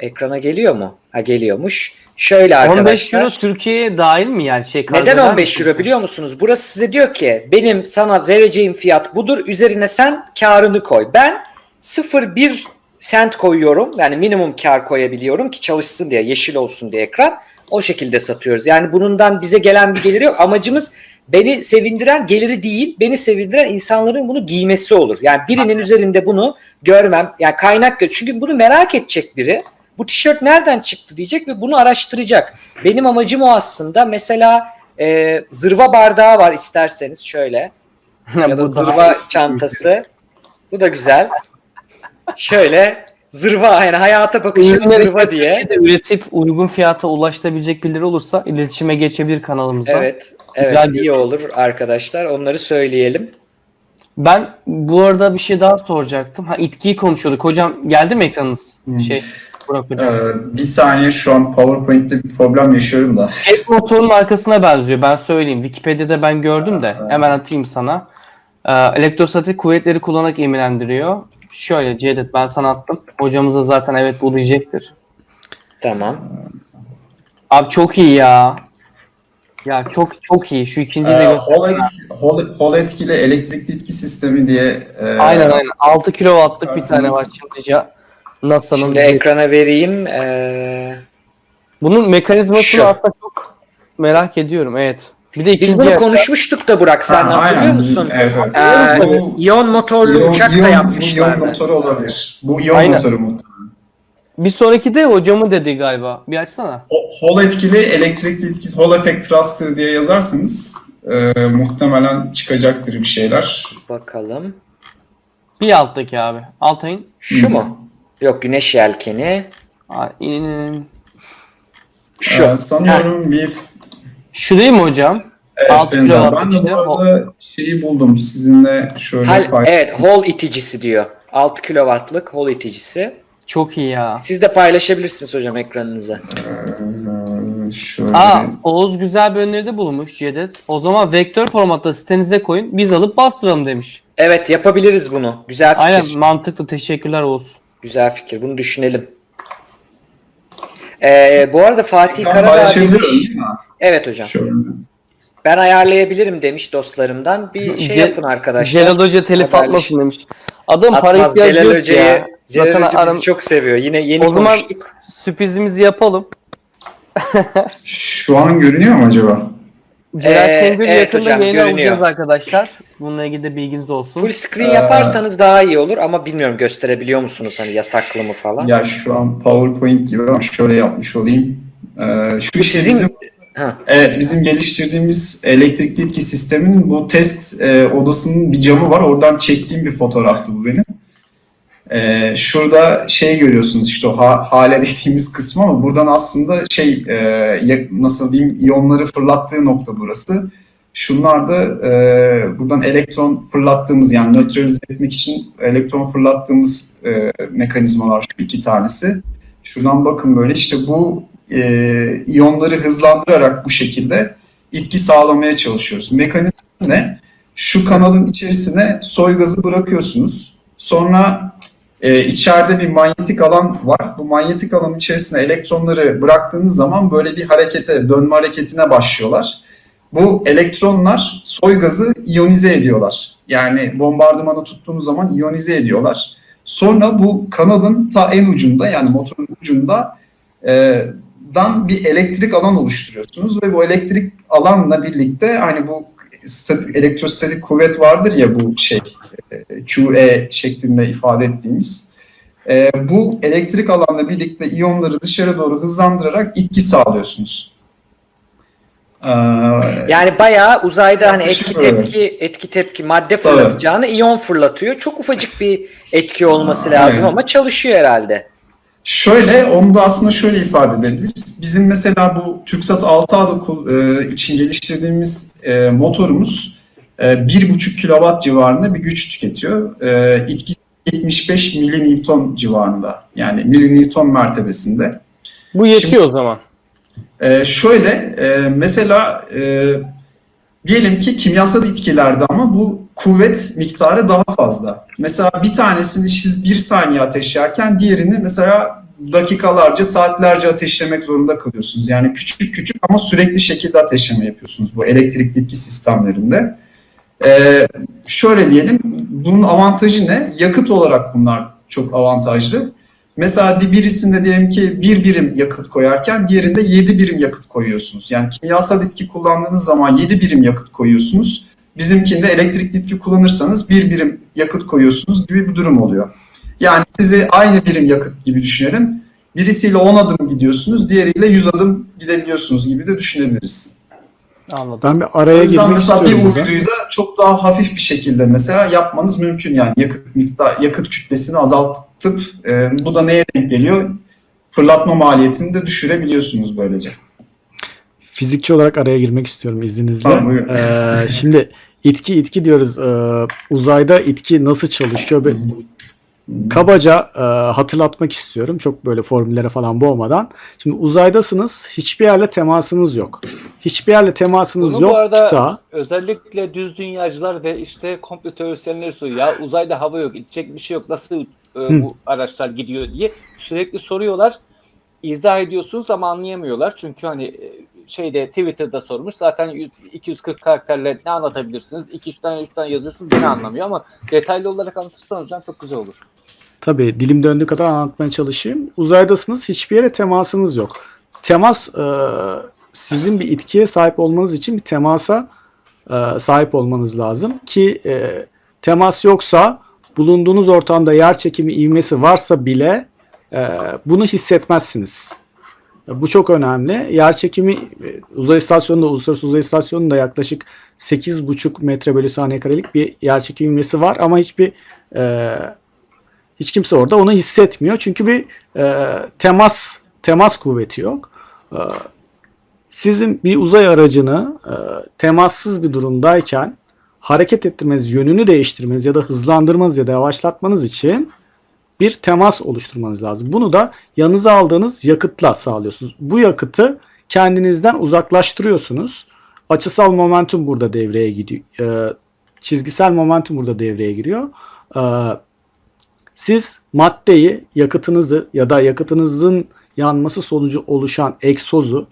Ekrana geliyor mu? Ha geliyormuş. Şöyle 15 arkadaşlar. euro Türkiye'ye dahil mi yani şey Neden eder 15 misin? euro biliyor musunuz? Burası size diyor ki benim sana vereceğim fiyat budur. Üzerine sen karını koy. Ben 0,1 sent koyuyorum. Yani minimum kar koyabiliyorum ki çalışsın diye, yeşil olsun diye ekran. O şekilde satıyoruz. Yani bundan bize gelen bir geliri yok. Amacımız beni sevindiren geliri değil, beni sevindiren insanların bunu giymesi olur. Yani birinin üzerinde bunu görmem, yani kaynak gör. Çünkü bunu merak edecek biri. Bu tişört nereden çıktı diyecek ve bunu araştıracak. Benim amacım o aslında. Mesela e, zırva bardağı var isterseniz şöyle. Ya da zırva çantası. Bu da güzel. Şöyle zırva yani hayata bakışım Ürünleri zırva diye. Üretip uygun fiyata ulaştırabilecek birileri olursa iletişime geçebilir kanalımızdan. Evet. Evet Güzel iyi olur arkadaşlar. Onları söyleyelim. Ben bu arada bir şey daha soracaktım. Ha itkiyi konuşuyorduk. Hocam geldi mi ekranınız? Hı. Şey Burak Ee, hocam. bir saniye şu an PowerPoint'te bir problem yaşıyorum da. Jet motorunun arkasına benziyor. Ben söyleyeyim. Wikipedia'da ben gördüm de. Hemen atayım sana. Ee, elektrostatik kuvvetleri kullanarak emirlendiriyor. Şöyle Cevdet ben sana attım. Hocamız da zaten evet bu diyecektir. Tamam. Abi çok iyi ya. Ya çok çok iyi. Şu ikinciyi de Ee. Hall, etki, Hall, Hall etkili elektrikli itki sistemi diye e, Aynen aynen. 6 kilowattlık bir tane var Çinlice. NASA'nın. Şimdi ekrana vereyim. Ee, Bunun mekanizmasını Şu. aslında çok merak ediyorum. Evet. Bir de biz ikinci bunu konuşmuştuk da Burak sen Ha, hatırlıyor aynen. musun? Evet, evet. Ee, Bu- iyon motorlu iyon- uçak da iyon- Bu iyon yapmışlardı. motoru olabilir. Bu iyon Aynen. motoru muhtemelen. Bir sonraki de hocamı dedi galiba. Bir açsana. O- Hall etkili, elektrikli etkisi, Hall Effect Thruster diye yazarsanız e, muhtemelen çıkacaktır bir şeyler. Bakalım. Bir alttaki abi. Altay'ın. Şu mu? Yok güneş yelkeni. Aa, in- Şu. Ee, sanıyorum bir Şu değil mi hocam? evet, Altı benzer. kilowatt Ben de işte. bu arada şeyi buldum. Sizinle şöyle Hal, paylaşayım. evet hol iticisi diyor. 6 kW'lık hol iticisi. Çok iyi ya. Siz de paylaşabilirsiniz hocam ekranınıza. Ee, şöyle. Aa, Oğuz güzel bir öneride bulunmuş Cedet. O zaman vektör formatta sitenize koyun. Biz alıp bastıralım demiş. Evet yapabiliriz bunu. Güzel fikir. Aynen mantıklı. Teşekkürler Oğuz. Güzel fikir. Bunu düşünelim. Ee, bu arada Fatih Ben Karadağ demiş. Evet hocam. Şöyle. Ben ayarlayabilirim demiş dostlarımdan. Bir şey Ce- yapın arkadaşlar. Celal Hoca telif Haberleş- atmasın demiş. Adam para ihtiyacı Celal yok Hoca'yı, ya. Celal Zaten Hoca aram- bizi çok seviyor. Yine yeni O zaman- konuştuk. sürprizimizi yapalım. Şu an görünüyor mu acaba? Celal Ee, Şengül evet yakında hocam, yayına görünüyor. alacağız arkadaşlar. Bununla ilgili de bilginiz olsun. Full screen Ee, yaparsanız daha iyi olur ama bilmiyorum gösterebiliyor musunuz hani yasaklı mı falan. Ya şu an PowerPoint gibi ama şöyle yapmış olayım. Ee, şu Bu işte sizin- bizim Ha. Evet, bizim geliştirdiğimiz elektrikli etki sisteminin bu test e, odasının bir camı var. Oradan çektiğim bir fotoğraftı bu benim. E, şurada şey görüyorsunuz işte o ha, hale dediğimiz kısmı ama buradan aslında şey e, nasıl diyeyim iyonları fırlattığı nokta burası. Şunlar da e, buradan elektron fırlattığımız yani nötralize etmek için elektron fırlattığımız e, mekanizmalar şu iki tanesi. Şuradan bakın böyle işte bu e, iyonları hızlandırarak bu şekilde itki sağlamaya çalışıyoruz. Mekanizma ne? Şu kanalın içerisine soy gazı bırakıyorsunuz. Sonra e, içeride bir manyetik alan var. Bu manyetik alanın içerisine elektronları bıraktığınız zaman böyle bir harekete, dönme hareketine başlıyorlar. Bu elektronlar soy gazı iyonize ediyorlar. Yani bombardımanı tuttuğunuz zaman iyonize ediyorlar. Sonra bu kanalın ta en ucunda yani motorun ucunda e, dan bir elektrik alan oluşturuyorsunuz ve bu elektrik alanla birlikte hani bu statik, elektrostatik kuvvet vardır ya bu şey e, QE şeklinde ifade ettiğimiz. E, bu elektrik alanla birlikte iyonları dışarı doğru hızlandırarak itki sağlıyorsunuz. Ee, Yani bayağı uzayda hani etki tepki etki tepki madde fırlatacağını iyon fırlatıyor. Çok ufacık bir etki olması Aa, lazım evet. ama çalışıyor herhalde. Şöyle, onu da aslında şöyle ifade edebiliriz. Bizim mesela bu TürkSat 6A kul- e, için geliştirdiğimiz e, motorumuz e, 1,5 kW civarında bir güç tüketiyor. E, etkisi 75 milinewton civarında. Yani milinewton mertebesinde. Bu yetiyor o zaman. E, şöyle, e, mesela e, diyelim ki kimyasal etkilerde ama bu kuvvet miktarı daha fazla. Mesela bir tanesini siz bir saniye ateşlerken diğerini mesela dakikalarca, saatlerce ateşlemek zorunda kalıyorsunuz. Yani küçük küçük ama sürekli şekilde ateşleme yapıyorsunuz bu elektrikli etki sistemlerinde. Ee, şöyle diyelim, bunun avantajı ne? Yakıt olarak bunlar çok avantajlı. Mesela birisinde diyelim ki bir birim yakıt koyarken diğerinde yedi birim yakıt koyuyorsunuz. Yani kimyasal etki kullandığınız zaman yedi birim yakıt koyuyorsunuz. Bizimkinde elektrikli etki kullanırsanız bir birim yakıt koyuyorsunuz gibi bir durum oluyor. Yani sizi aynı birim yakıt gibi düşünelim. Birisiyle 10 adım gidiyorsunuz, diğeriyle 100 adım gidebiliyorsunuz gibi de düşünebiliriz. Anladım. Ben bir araya girmek mesela bir istiyorum uyduyu da çok daha hafif bir şekilde mesela yapmanız mümkün yani yakıt miktar yakıt kütlesini azaltıp e, bu da neye denk geliyor? Fırlatma maliyetini de düşürebiliyorsunuz böylece. Fizikçi olarak araya girmek istiyorum izninizle. Tamam, buyurun. Ee, şimdi itki itki diyoruz. Ee, uzayda itki nasıl çalışıyor? Bir- Kabaca e, hatırlatmak istiyorum. Çok böyle formüllere falan boğmadan. Şimdi uzaydasınız. Hiçbir yerle temasınız yok. Hiçbir yerle temasınız Bunu bu arada- yoksa Özellikle düz dünyacılar ve işte komplo teorisyenleri soruyor. Ya uzayda hava yok, içecek bir şey yok. Nasıl e, bu araçlar gidiyor diye sürekli soruyorlar. İzah ediyorsunuz ama anlayamıyorlar. Çünkü hani e, şeyde Twitter'da sormuş. Zaten 100, 240 karakterle ne anlatabilirsiniz? 2-3 tane 3 tane yazıyorsunuz gene anlamıyor ama detaylı olarak anlatırsanız çok güzel olur. Tabii dilim döndüğü kadar anlatmaya çalışayım. Uzaydasınız, hiçbir yere temasınız yok. Temas e, sizin bir itkiye sahip olmanız için bir temasa e, sahip olmanız lazım ki e, temas yoksa bulunduğunuz ortamda yer çekimi ivmesi varsa bile e, bunu hissetmezsiniz. Bu çok önemli. Yer çekimi e, uzay istasyonunda, uluslararası uzay istasyonunda yaklaşık 8,5 metre bölü saniye karelik bir yer çekimi ivmesi var ama hiçbir e, hiç kimse orada onu hissetmiyor. Çünkü bir e, temas temas kuvveti yok. E, sizin bir uzay aracını e, temassız bir durumdayken hareket ettirmeniz, yönünü değiştirmeniz ya da hızlandırmanız ya da yavaşlatmanız için bir temas oluşturmanız lazım. Bunu da yanınıza aldığınız yakıtla sağlıyorsunuz. Bu yakıtı kendinizden uzaklaştırıyorsunuz. Açısal momentum burada devreye gidiyor. Ee, çizgisel momentum burada devreye giriyor. Ee, siz maddeyi, yakıtınızı ya da yakıtınızın yanması sonucu oluşan egzozu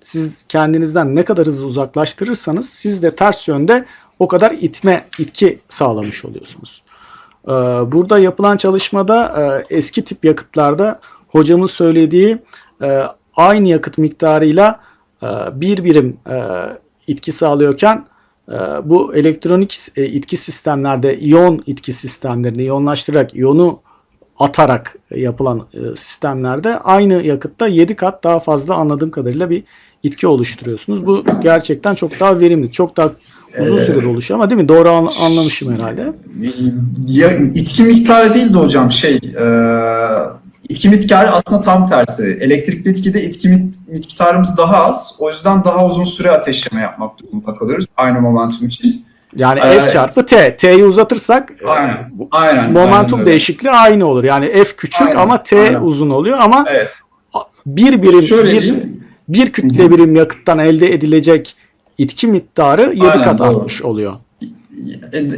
siz kendinizden ne kadar hızlı uzaklaştırırsanız siz de ters yönde o kadar itme, itki sağlamış oluyorsunuz. Ee, Burada yapılan çalışmada e, eski tip yakıtlarda hocamın söylediği e, aynı yakıt miktarıyla e, bir birim itki sağlıyorken bu elektronik itki sistemlerde iyon itki sistemlerinde iyonlaştırarak iyonu atarak yapılan sistemlerde aynı yakıtta 7 kat daha fazla anladığım kadarıyla bir itki oluşturuyorsunuz. Bu gerçekten çok daha verimli, çok daha uzun Ee, sürede oluşuyor ama değil mi? Doğru an- anlamışım herhalde. Ya, itki miktarı değil de hocam şey e, itki miktarı aslında tam tersi. Elektrikli itkide itki mik- miktarımız daha az. O yüzden daha uzun süre ateşleme yapmak durumunda kalıyoruz aynı momentum için. Yani Evet. F çarpı T. T'yi uzatırsak e, Aynen. Aynen. momentum aynen değişikliği aynı olur. Yani F küçük Aynen, ama T aynen. uzun oluyor ama Evet. bir birim Şöyle bir, bir kütle birim yakıttan elde edilecek itki miktarı 7 Aynen, kat doğru. artmış oluyor.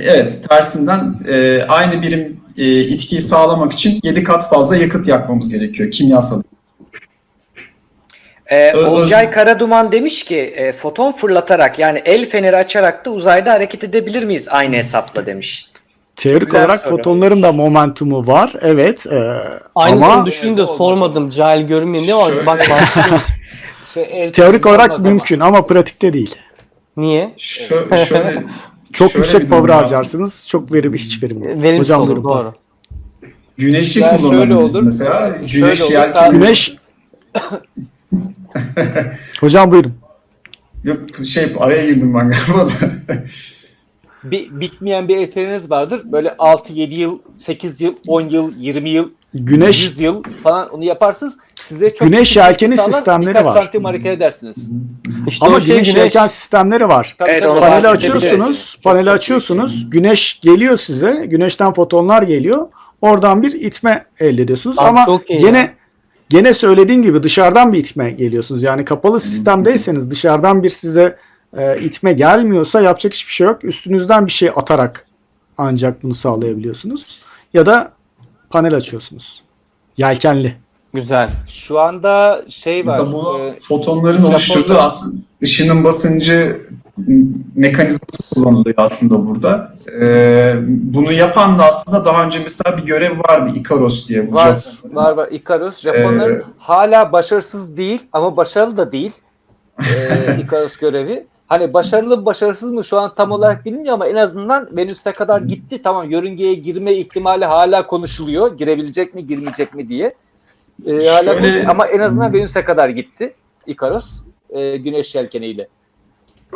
Evet, tersinden e, aynı birim e, itkiyi sağlamak için 7 kat fazla yakıt yakmamız gerekiyor kimyasal. Ee, Olcay Karaduman demiş ki e, foton fırlatarak yani el feneri açarak da uzayda hareket edebilir miyiz aynı hesapla demiş. Teorik güzel olarak soru. fotonların da momentumu var. Evet. e, Aynısını ama düşündüm de sormadım. Cahil görünmeyin diye ama Şöyle- bak bak. Şey, teorik olarak ama. mümkün ama pratikte değil. Niye? Şö- şöyle Çok şöyle yüksek power var. harcarsınız. Çok verim hiç verim yok. Verimsiz Hocam olur buyurun. doğru. Güneşi Ya şöyle kullanabiliriz olur, mesela. şöyle Güneş olur, yelkeni. Güneş Hocam buyurun. Yok şey araya girdim ben galiba da. Bir, bitmeyen bir eseriniz vardır. Böyle 6-7 yıl, 8 yıl, 10 yıl, 20 yıl, Güneş 100 yıl falan onu yaparsınız. Size çok Güneş yelkeni sağlar, sistemleri var. santim hareket edersiniz. İşte ama şey güneş yelken sistemleri var. Tabii, Evet, tabii, Paneli açıyorsunuz. Çok Paneli açıyorsunuz. Güneş geliyor size. Güneşten fotonlar geliyor. Oradan bir itme elde ediyorsunuz. Abi Ama gene ya. gene söylediğim gibi dışarıdan bir itme geliyorsunuz. Yani kapalı sistemdeyseniz dışarıdan bir size e, itme gelmiyorsa yapacak hiçbir şey yok. Üstünüzden bir şey atarak ancak bunu sağlayabiliyorsunuz. Ya da panel açıyorsunuz. Yelkenli. Güzel. Şu anda şey var. Mesela bu e, fotonların oluşturduğu aslında ışının basıncı mekanizması kullanılıyor aslında burada. Ee, bunu yapan da aslında daha önce mesela bir görev vardı Ikaros diye. Bu Var, Japonların. var var. Icarus. Japonların Ee, hala başarısız değil ama başarılı da değil. Ee, Icarus görevi. Hani başarılı mı başarısız mı şu an tam olarak bilinmiyor ama en azından Venüs'e kadar gitti. Tamam yörüngeye girme ihtimali hala konuşuluyor. Girebilecek mi girmeyecek mi diye. Ee, hala Şöyle- ama en azından Venüs'e kadar gitti Icarus. E, güneş yelkeniyle.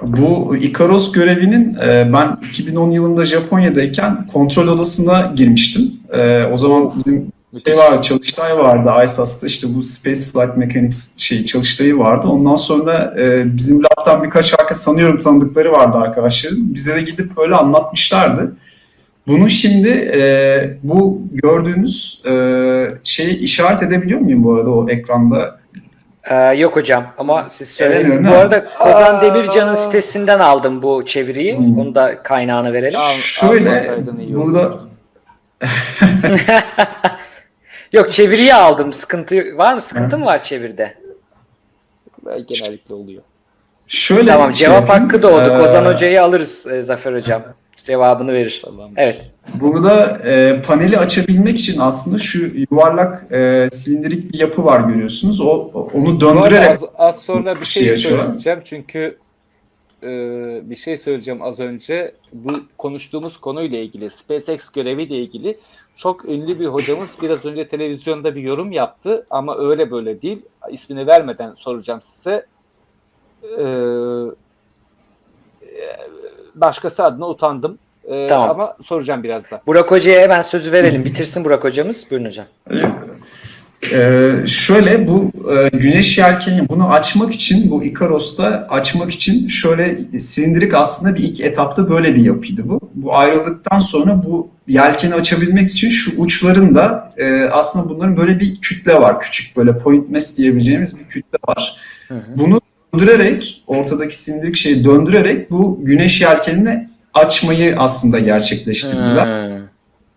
Bu Ikaros görevinin e, ben 2010 yılında Japonya'dayken kontrol odasına girmiştim. E, o zaman bizim şey vardı, çalıştay vardı ISAS'ta işte bu Space Flight Mechanics şey çalıştayı vardı. Ondan sonra e, bizim lab'dan birkaç arkadaş sanıyorum tanıdıkları vardı arkadaşların. Bize de gidip böyle anlatmışlardı. Bunu şimdi e, bu gördüğünüz e, şeyi işaret edebiliyor muyum bu arada o ekranda? Ee, yok hocam ama siz söylediniz. Bu arada Kozan Aa. Demircan'ın sitesinden aldım bu çeviriyi. Hmm. Bunu da kaynağını verelim. Şöyle burada Yok çeviriyi aldım. Sıkıntı var mı? Sıkıntı mı var çeviride? Ve Genellikle oluyor. şöyle Tamam şey cevap yapayım. hakkı doğdu. Ee, Kozan Hoca'yı alırız e, Zafer Hocam. Cevabını verir. Tamam. Evet. Burada e, paneli açabilmek için aslında şu yuvarlak e, silindirik bir yapı var görüyorsunuz. O onu döndürerek az, az sonra bir şey şey söyleyeceğim çünkü e, bir şey söyleyeceğim az önce. Bu konuştuğumuz konuyla ilgili, SpaceX göreviyle ilgili çok ünlü bir hocamız biraz önce televizyonda bir yorum yaptı ama öyle böyle değil. İsmini vermeden soracağım size. Ee, başkası adına utandım. Ee, Tamam. Ama soracağım birazdan. Burak Hoca'ya hemen sözü verelim. Bitirsin Burak Hocamız. Buyurun hocam. Ee, şöyle bu e, güneş yelkeni bunu açmak için bu Ikaros'ta açmak için şöyle silindirik aslında bir ilk etapta böyle bir yapıydı bu. Bu ayrıldıktan sonra bu yelkeni açabilmek için şu uçlarında e, aslında bunların böyle bir kütle var. Küçük böyle point mass diyebileceğimiz bir kütle var. Hı hı. Bunu döndürerek ortadaki silindirik şeyi döndürerek bu güneş yelkenini açmayı aslında gerçekleştirdiler. Hmm.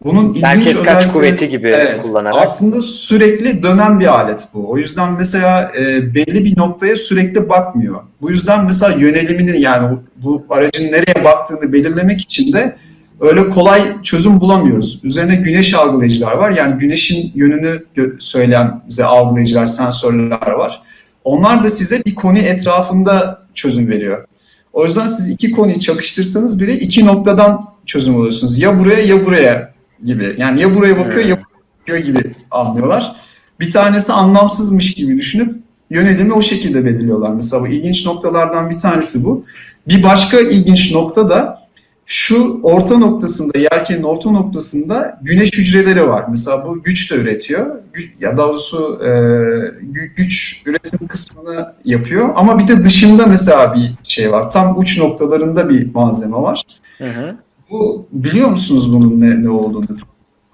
Bunun ilginç Merkez kaç kuvveti gibi Evet, kullanarak. Aslında sürekli dönen bir alet bu. O yüzden mesela e, belli bir noktaya sürekli bakmıyor. Bu yüzden mesela yönelimini yani bu aracın nereye baktığını belirlemek için de öyle kolay çözüm bulamıyoruz. Üzerine güneş algılayıcılar var. Yani güneşin yönünü söyleyen bize algılayıcılar, sensörler var. Onlar da size bir konu etrafında çözüm veriyor. O yüzden siz iki konuyu çakıştırsanız bile iki noktadan çözüm alıyorsunuz. Ya buraya ya buraya gibi. Yani ya buraya bakıyor ya buraya bakıyor gibi anlıyorlar. Bir tanesi anlamsızmış gibi düşünüp yönelimi o şekilde belirliyorlar. Mesela bu ilginç noktalardan bir tanesi bu. Bir başka ilginç nokta da şu orta noktasında, yelkenin orta noktasında güneş hücreleri var. Mesela bu güç de üretiyor. Gü- Ya daha doğrusu e, gü- güç üretim kısmını yapıyor. Ama bir de dışında mesela bir şey var. Tam uç noktalarında bir malzeme var. Hı hı. Bu biliyor musunuz bunun ne, ne olduğunu?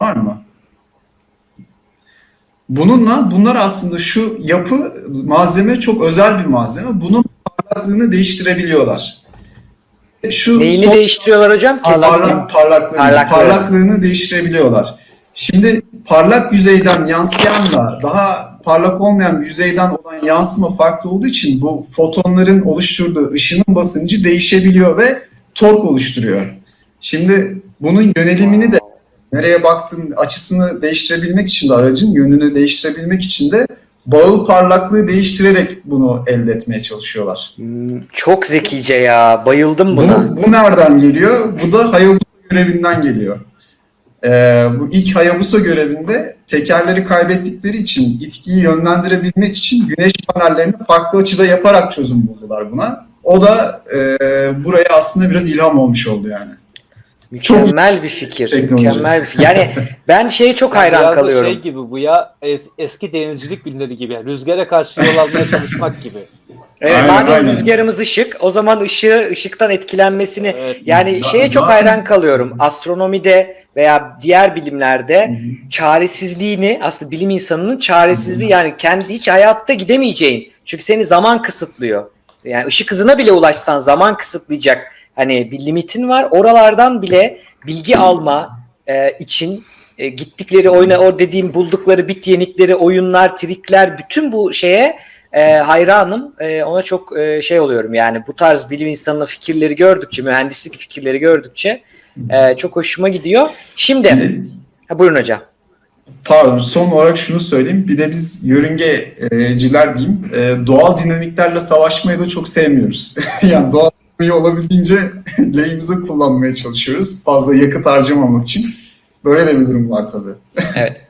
Var mı? Bununla bunlar aslında şu yapı malzeme çok özel bir malzeme. Bunun parlaklığını değiştirebiliyorlar. Şu Neyini son- değiştiriyorlar hocam? Parlak, parlaklığını, Parlaklığı. parlaklığını değiştirebiliyorlar. Şimdi parlak yüzeyden yansıyanla daha parlak olmayan yüzeyden olan yansıma farklı olduğu için bu fotonların oluşturduğu ışının basıncı değişebiliyor ve tork oluşturuyor. Şimdi bunun yönelimini de nereye baktığın açısını değiştirebilmek için de aracın yönünü değiştirebilmek için de bağıl parlaklığı değiştirerek bunu elde etmeye çalışıyorlar. Hmm, Çok zekice ya. Bayıldım buna. Bu, bu nereden geliyor? Bu da Hayabusa görevinden geliyor. Ee, bu ilk Hayabusa görevinde tekerleri kaybettikleri için itkiyi yönlendirebilmek için güneş panellerini farklı açıda yaparak çözüm buldular buna. O da e, buraya aslında biraz ilham olmuş oldu yani. Mükemmel bir fikir. teknoloji. Mükemmel bir fikir. Yani ben şeye çok Yani hayran biraz da kalıyorum. Şey gibi bu ya es- eski denizcilik günleri gibi. Rüzgara karşı yol almaya çalışmak gibi. Evet, Aynen, madem aynen. rüzgarımız ışık, o zaman ışığı ışıktan etkilenmesini Evet. yani Ya şeye çok zaten- hayran kalıyorum. Astronomide veya diğer bilimlerde çaresizliğini aslında bilim insanının çaresizliği yani kendi hiç hayatta gidemeyeceğin. Çünkü seni zaman kısıtlıyor. Yani ışık hızına bile ulaşsan zaman kısıtlayacak hani bir limitin var. Oralardan bile bilgi alma e, için e, gittikleri oyuna o dediğim buldukları bit yenikleri, oyunlar, trikler bütün bu şeye e, hayranım. E, ona çok e, şey oluyorum yani bu tarz bilim insanının fikirleri gördükçe, mühendislik fikirleri gördükçe e, çok hoşuma gidiyor. Şimdi, ha, buyurun hocam. Pardon, son olarak şunu söyleyeyim. Bir de biz yörüngeciler diyeyim, e, doğal dinamiklerle savaşmayı da çok sevmiyoruz. yani doğal dinamiği olabildiğince lehimize kullanmaya çalışıyoruz. Fazla yakıt harcamamak için. Böyle de bir durum var tabii. Evet.